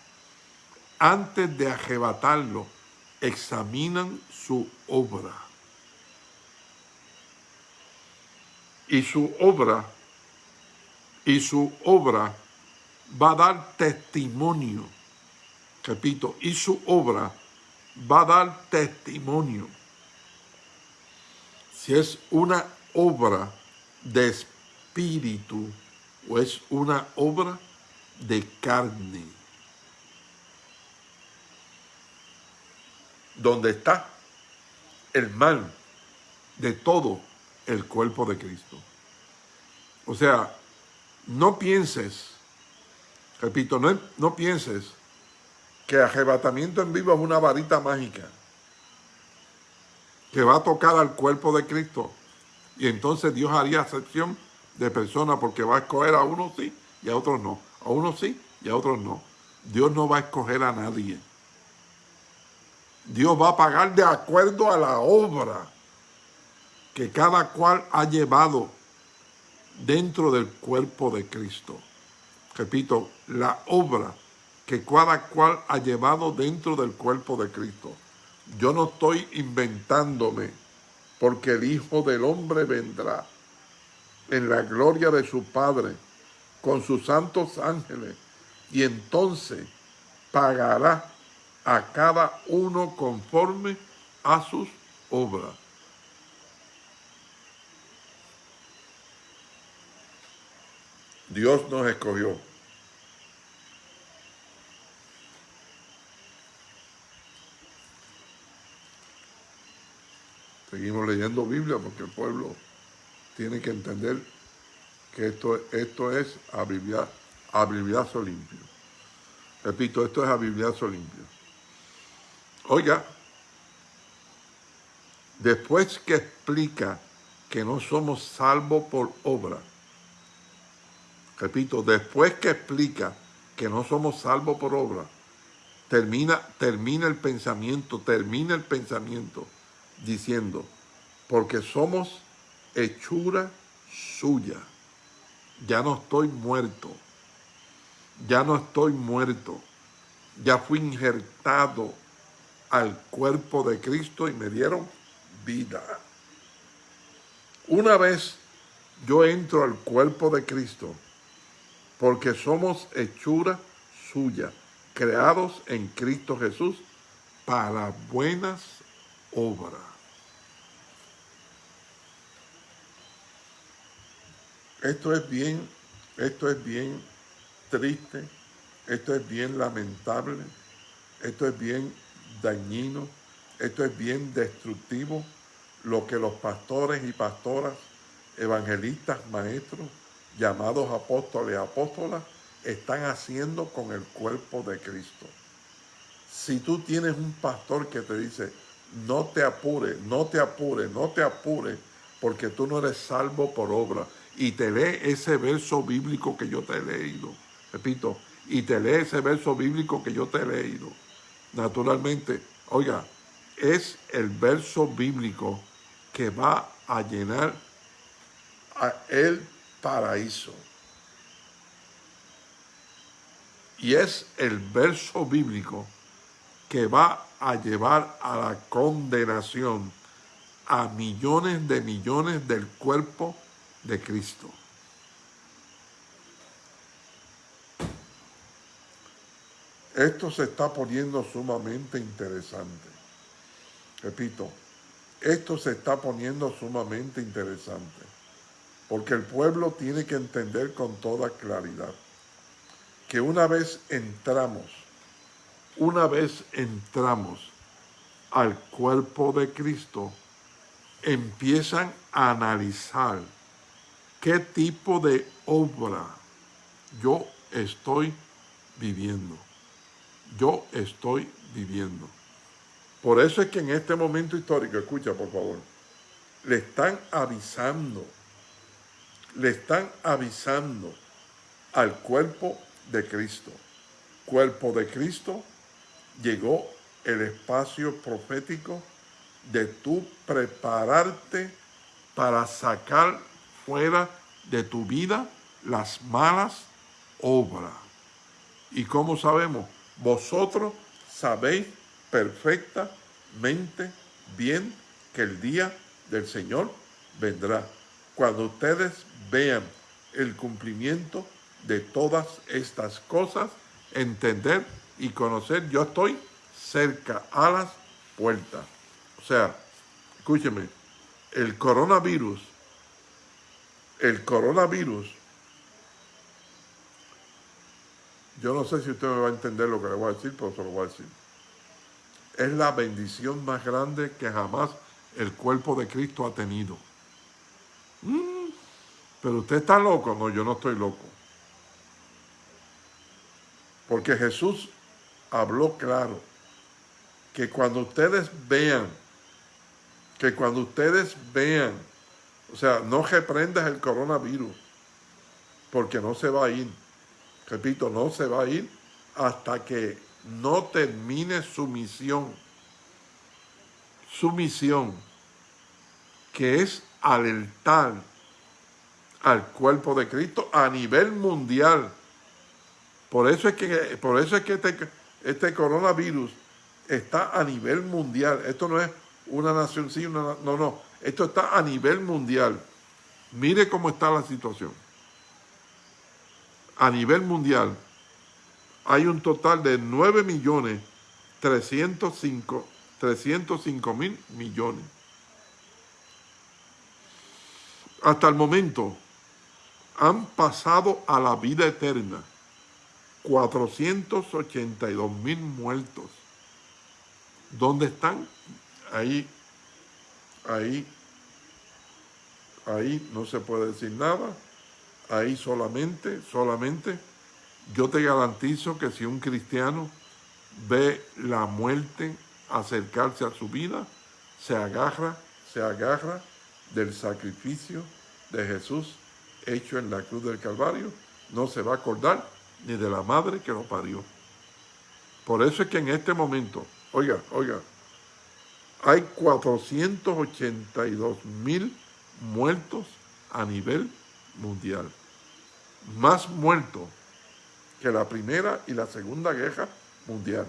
antes de arrebatarlo, examinan su obra. Y su obra, y su obra va a dar testimonio, repito, y su obra va a dar testimonio. Si es una obra de espíritu o es una obra de carne. Donde está el mal de todo el cuerpo de Cristo. O sea, no pienses, repito, no, no pienses que arrebatamiento en vivo es una varita mágica que va a tocar al cuerpo de Cristo. Y entonces Dios haría excepción de personas porque va a escoger a unos sí y a otros no. A unos sí y a otros no. Dios no va a escoger a nadie. Dios va a pagar de acuerdo a la obra que cada cual ha llevado dentro del cuerpo de Cristo. Repito, la obra que cada cual ha llevado dentro del cuerpo de Cristo. Yo no estoy inventándome, porque el Hijo del Hombre vendrá en la gloria de su Padre con sus santos ángeles y entonces pagará a cada uno conforme a sus obras. Dios nos escogió. Seguimos leyendo Biblia porque el pueblo tiene que entender que esto, esto es a Bibliazo limpio. Repito, esto es a Bibliazo limpio. Oiga, después que explica que no somos salvos por obra, repito, después que explica que no somos salvos por obra, termina, termina el pensamiento, termina el pensamiento diciendo, porque somos hechura suya. Ya no estoy muerto. Ya no estoy muerto. Ya fui injertado al cuerpo de Cristo y me dieron vida. Una vez yo entro al cuerpo de Cristo, porque somos hechura suya, creados en Cristo Jesús para buenas obras. Esto es bien, esto es bien triste, esto es bien lamentable, esto es bien dañino, esto es bien destructivo, lo que los pastores y pastoras, evangelistas, maestros, llamados apóstoles y apóstolas, están haciendo con el cuerpo de Cristo. Si tú tienes un pastor que te dice, no te apures, no te apures, no te apures, porque tú no eres salvo por obra, y te lee ese verso bíblico que yo te he leído, repito, y te lee ese verso bíblico que yo te he leído, naturalmente, oiga, es el verso bíblico que va a llenar a el paraíso. Y es el verso bíblico que va a llevar a la condenación a millones de millones del cuerpo de Cristo. Esto se está poniendo sumamente interesante. Repito, esto se está poniendo sumamente interesante, porque el pueblo tiene que entender con toda claridad que una vez entramos, una vez entramos al cuerpo de Cristo, empiezan a analizar qué tipo de obra yo estoy viviendo. Yo estoy viviendo. Por eso es que en este momento histórico, escucha por favor, le están avisando, le están avisando al cuerpo de Cristo. Cuerpo de Cristo, llegó el espacio profético de tú prepararte para sacar fuera de tu vida las malas obras. ¿Y cómo sabemos? Vosotros sabéis perfectamente bien que el día del Señor vendrá. Cuando ustedes vean el cumplimiento de todas estas cosas, entender y conocer, yo estoy cerca a las puertas. O sea, escúcheme, el coronavirus el coronavirus, yo no sé si usted me va a entender lo que le voy a decir, pero se lo voy a decir. Es la bendición más grande que jamás el cuerpo de Cristo ha tenido. Pero usted está loco. No, yo no estoy loco. Porque Jesús habló claro que cuando ustedes vean, que cuando ustedes vean o sea, no reprendas el coronavirus, porque no se va a ir. Repito, no se va a ir hasta que no termine su misión. Su misión, que es alertar al cuerpo de Cristo a nivel mundial. Por eso es que, por eso es que este, este coronavirus está a nivel mundial. Esto no es una nación sí, no, no. Esto está a nivel mundial. Mire cómo está la situación. a nivel mundial hay un total de 9 millones 305 mil millones. Hasta el momento han pasado a la vida eterna 482 mil muertos. ¿Dónde están? Ahí, ahí, ahí no se puede decir nada. Ahí solamente, solamente, yo te garantizo que si un cristiano ve la muerte acercarse a su vida, se agarra, se agarra del sacrificio de Jesús hecho en la cruz del Calvario, no se va a acordar ni de la madre que lo parió. Por eso es que en este momento, oiga, oiga, hay 482 mil muertos a nivel mundial. Más muertos que la primera y la segunda guerra mundial.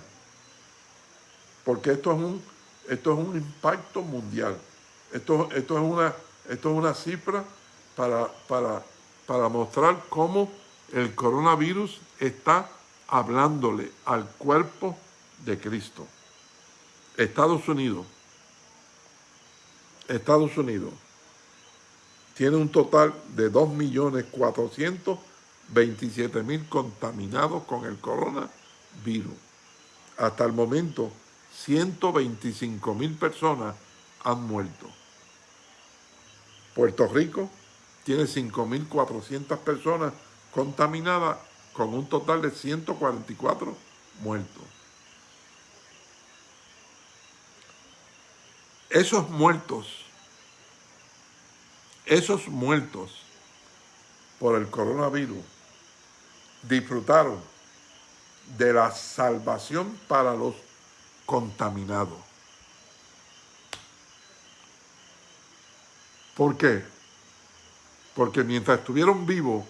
Porque esto es un, esto es un impacto mundial. Esto, esto, es, una, esto es una cifra para, para, para mostrar cómo el coronavirus está hablándole al cuerpo de Cristo. Estados Unidos, Estados Unidos tiene un total de 2.427.000 contaminados con el coronavirus. Hasta el momento, 125.000 personas han muerto. Puerto Rico tiene 5.400 personas contaminadas con un total de 144 muertos. Esos muertos, esos muertos por el coronavirus disfrutaron de la salvación para los contaminados. ¿Por qué? Porque mientras estuvieron vivos,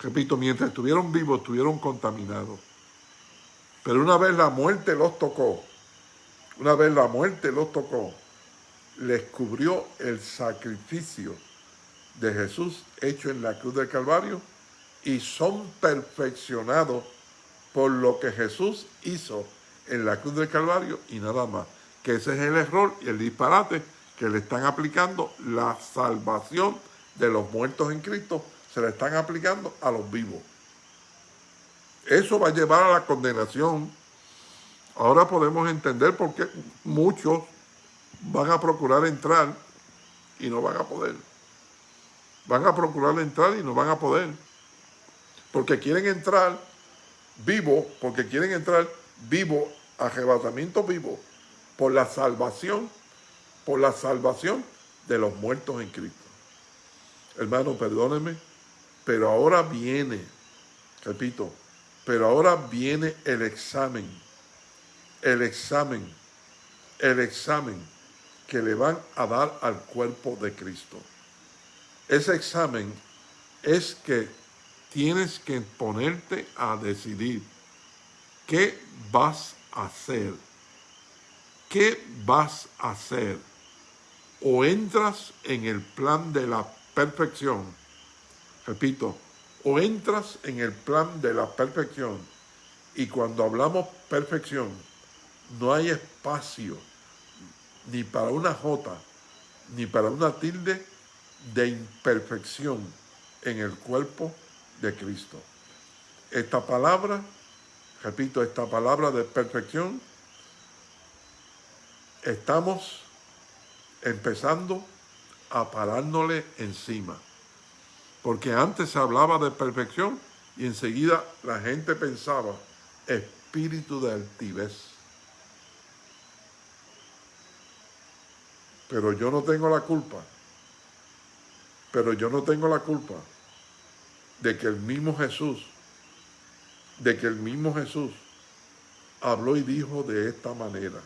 repito, mientras estuvieron vivos, estuvieron contaminados. Pero una vez la muerte los tocó, una vez la muerte los tocó, les cubrió el sacrificio de Jesús hecho en la cruz del Calvario y son perfeccionados por lo que Jesús hizo en la cruz del Calvario y nada más. Que ese es el error y el disparate que le están aplicando la salvación de los muertos en Cristo, se le están aplicando a los vivos. Eso va a llevar a la condenación. Ahora podemos entender por qué muchos van a procurar entrar y no van a poder. Van a procurar entrar y no van a poder. Porque quieren entrar vivo, porque quieren entrar vivo, arrebatamiento vivo, por la salvación, por la salvación de los muertos en Cristo. Hermano, perdóneme, pero ahora viene, repito, pero ahora viene el examen, el examen, el examen que le van a dar al cuerpo de Cristo. Ese examen es que tienes que ponerte a decidir qué vas a hacer. ¿Qué vas a hacer? O entras en el plan de la perfección, repito, o entras en el plan de la perfección, y cuando hablamos perfección, no hay espacio ni para una jota, ni para una tilde de imperfección en el cuerpo de Cristo. Esta palabra, repito, esta palabra de perfección, estamos empezando a encima. Porque antes se hablaba de perfección y enseguida la gente pensaba espíritu de altivez. Pero yo no tengo la culpa. Pero yo no tengo la culpa de que el mismo Jesús, de que el mismo Jesús habló y dijo de esta manera.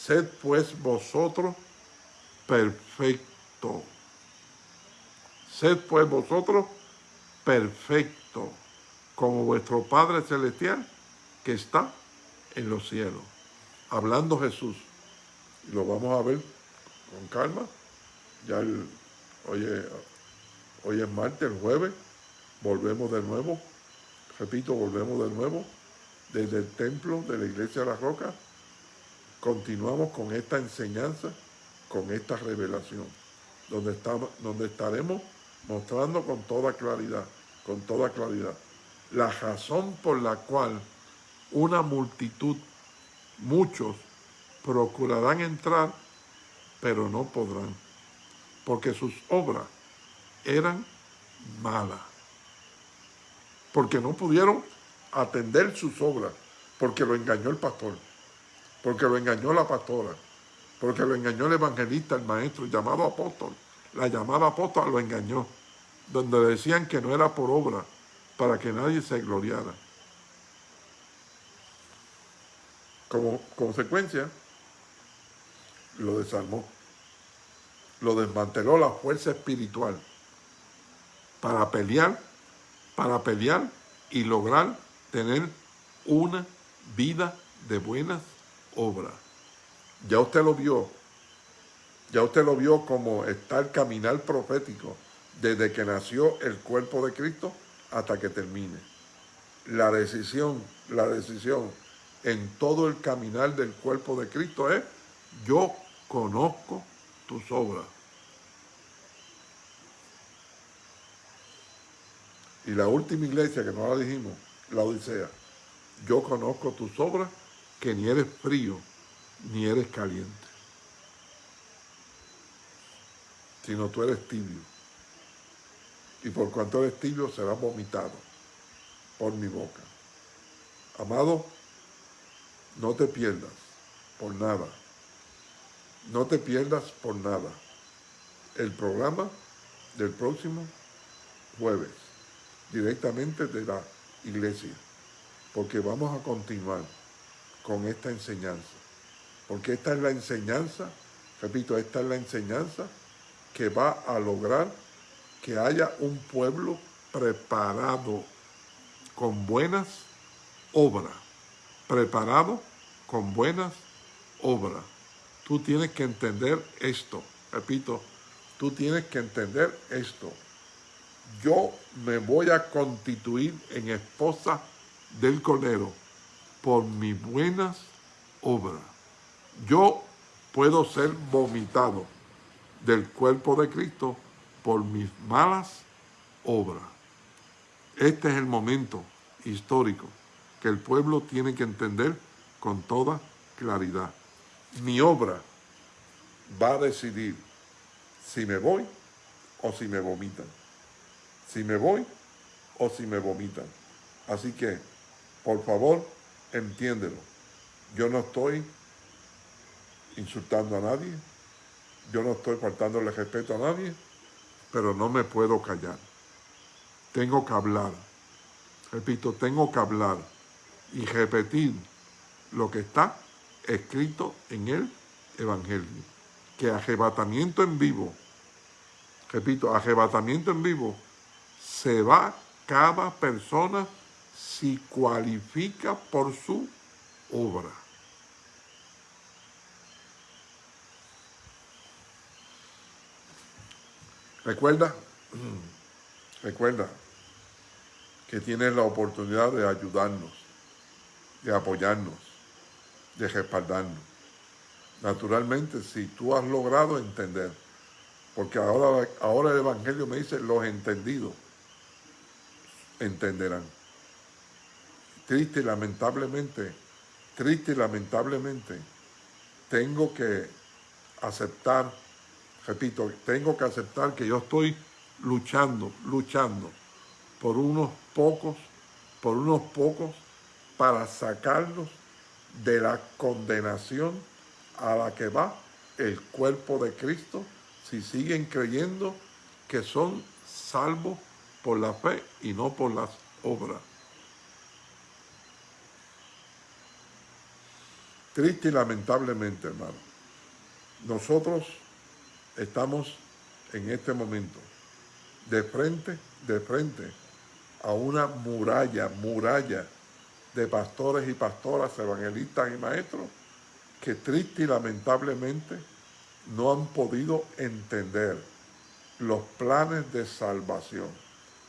Sed pues vosotros perfectos. Sed pues vosotros perfectos, como vuestro Padre Celestial que está en los cielos. Hablando Jesús. Y lo vamos a ver con calma. Ya hoy, hoy es martes, el jueves. volvemos de nuevo, repito, volvemos de nuevo desde el templo de la iglesia de la roca, continuamos con esta enseñanza, con esta revelación, donde, estamos, donde estaremos mostrando con toda claridad, con toda claridad, la razón por la cual una multitud, muchos, procurarán entrar, pero no podrán, porque sus obras eran malas, porque no pudieron atender sus obras, porque lo engañó el pastor, porque lo engañó la pastora, porque lo engañó el evangelista, el maestro, llamado apóstol. La llamada apóstol lo engañó, donde decían que no era por obra, para que nadie se gloriara. Como consecuencia, lo desarmó, lo desmanteló la fuerza espiritual para pelear, para pelear y lograr tener una vida de buenas obras. Ya usted lo vio, ya usted lo vio como está el caminar profético desde que nació el cuerpo de Cristo hasta que termine. La decisión, la decisión en todo el caminar del cuerpo de Cristo es, yo conozco tus obras. Y la última iglesia que no la dijimos, la Odisea, yo conozco tus obras, que ni eres frío, ni eres caliente, sino tú eres tibio. Y por cuanto eres tibio, serás vomitado por mi boca. Amado, no te pierdas por nada. No te pierdas por nada. El programa del próximo jueves, directamente de la iglesia, porque vamos a continuar con esta enseñanza, porque esta es la enseñanza, repito, esta es la enseñanza que va a lograr que haya un pueblo preparado con buenas obras, preparado con buenas obras. Tú tienes que entender esto, repito, tú tienes que entender esto yo me voy a constituir en esposa del Cordero por mis buenas obras. Yo puedo ser vomitado del cuerpo de Cristo por mis malas obras. Este es el momento histórico que el pueblo tiene que entender con toda claridad. Mi obra va a decidir si me voy o si me vomitan si me voy o si me vomitan. Así que, por favor, entiéndelo. Yo no estoy insultando a nadie, yo no estoy faltándole respeto a nadie, pero no me puedo callar. Tengo que hablar. Repito, tengo que hablar y repetir lo que está escrito en el Evangelio. Que arrebatamiento en vivo, repito, arrebatamiento en vivo se va cada persona si cualifica por su obra. Recuerda, recuerda que tienes la oportunidad de ayudarnos, de apoyarnos, de respaldarnos. Naturalmente, si tú has logrado entender, porque ahora, ahora el Evangelio me dice los entendidos, entenderán. Triste y lamentablemente, triste y lamentablemente, tengo que aceptar, repito, tengo que aceptar que yo estoy luchando, luchando por unos pocos, por unos pocos, para sacarlos de la condenación a la que va el cuerpo de Cristo si siguen creyendo que son salvos por la fe y no por las obras. Triste y lamentablemente, hermano, nosotros estamos en este momento de frente, de frente a una muralla, muralla de pastores y pastoras, evangelistas y maestros que triste y lamentablemente no han podido entender los planes de salvación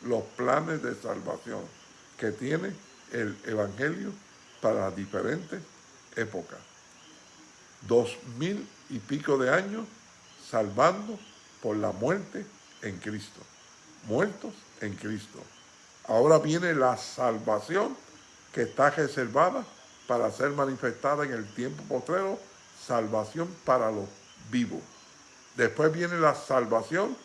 los planes de salvación que tiene el Evangelio para diferentes épocas. Dos mil y pico de años salvando por la muerte en Cristo. Muertos en Cristo. Ahora viene la salvación que está reservada para ser manifestada en el tiempo postrero, salvación para los vivos. Después viene la salvación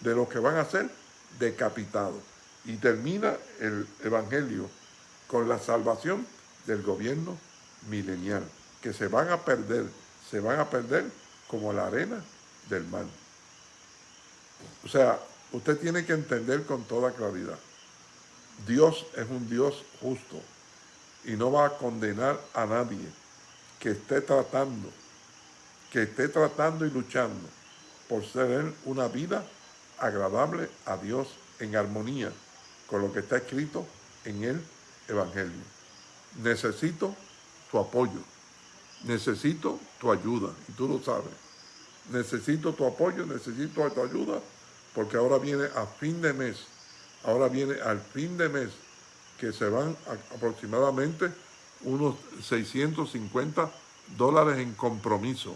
de los que van a ser decapitados. Y termina el Evangelio con la salvación del gobierno milenial, que se van a perder, se van a perder como la arena del mar. O sea, usted tiene que entender con toda claridad, Dios es un Dios justo y no va a condenar a nadie que esté tratando, que esté tratando y luchando por ser una vida agradable a Dios en armonía con lo que está escrito en el Evangelio. Necesito tu apoyo, necesito tu ayuda, y tú lo sabes. Necesito tu apoyo, necesito tu ayuda, porque ahora viene a fin de mes, ahora viene al fin de mes, que se van aproximadamente unos 650 dólares en compromiso.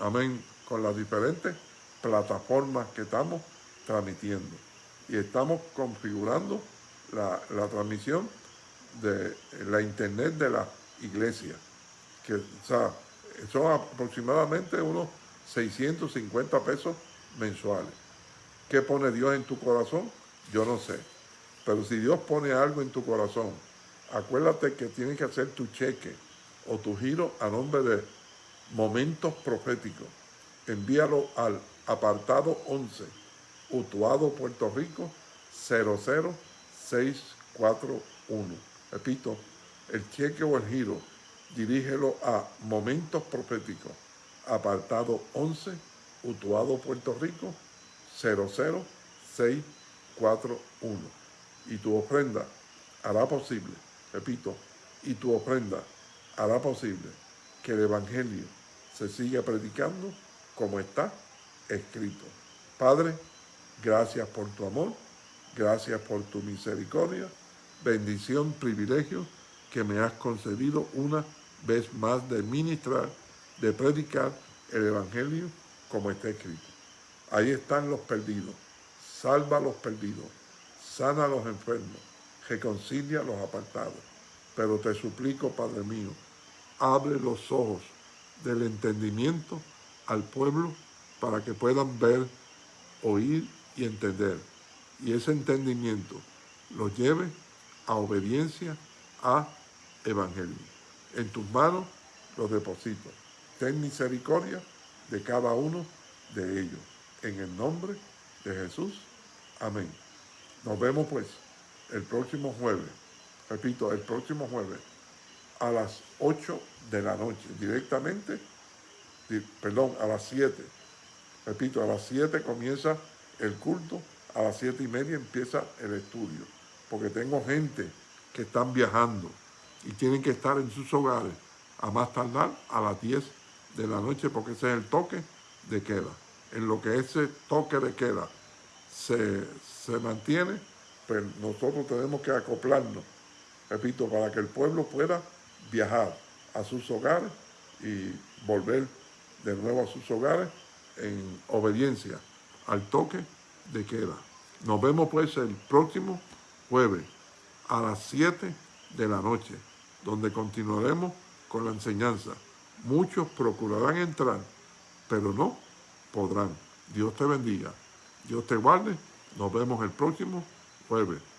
Amén, con las diferentes plataformas que estamos transmitiendo. Y estamos configurando la, transmisión de la internet de la iglesia, que son aproximadamente unos 650 pesos mensuales. ¿Qué pone Dios en tu corazón? Yo no sé. Pero si Dios pone algo en tu corazón, acuérdate que tienes que hacer tu cheque o tu giro a nombre de momentos proféticos. Envíalo al apartado 11 Utuado, Puerto Rico, 00641. Repito, el cheque o el giro, dirígelo a Momentos Proféticos, apartado 11, Utuado, Puerto Rico, 00641. Y tu ofrenda hará posible, repito, y tu ofrenda hará posible que el Evangelio se siga predicando como está escrito. Padre, Gracias por tu amor, gracias por tu misericordia, bendición, privilegio que me has concedido una vez más de ministrar, de predicar el Evangelio como está escrito. Ahí están los perdidos, salva a los perdidos, sana a los enfermos, reconcilia a los apartados. Pero te suplico, Padre mío, abre los ojos del entendimiento al pueblo para que puedan ver, oír y entender. Y ese entendimiento lo lleve a obediencia a evangelio. En tus manos los deposito. Ten misericordia de cada uno de ellos. En el nombre de Jesús. Amén. Nos vemos pues el próximo jueves. Repito, el próximo jueves a las 8 de la noche. Directamente, perdón, a las 7. Repito, a las 7 comienza el culto, a las siete y media empieza el estudio, porque tengo gente que están viajando y tienen que estar en sus hogares a más tardar a las 10 de la noche, porque ese es el toque de queda. En lo que ese toque de queda se, se mantiene, pues nosotros tenemos que acoplarnos, repito, para que el pueblo pueda viajar a sus hogares y volver de nuevo a sus hogares en obediencia al toque de queda. Nos vemos pues el próximo jueves a las 7 de la noche, donde continuaremos con la enseñanza. Muchos procurarán entrar, pero no podrán. Dios te bendiga. Dios te guarde. Nos vemos el próximo jueves.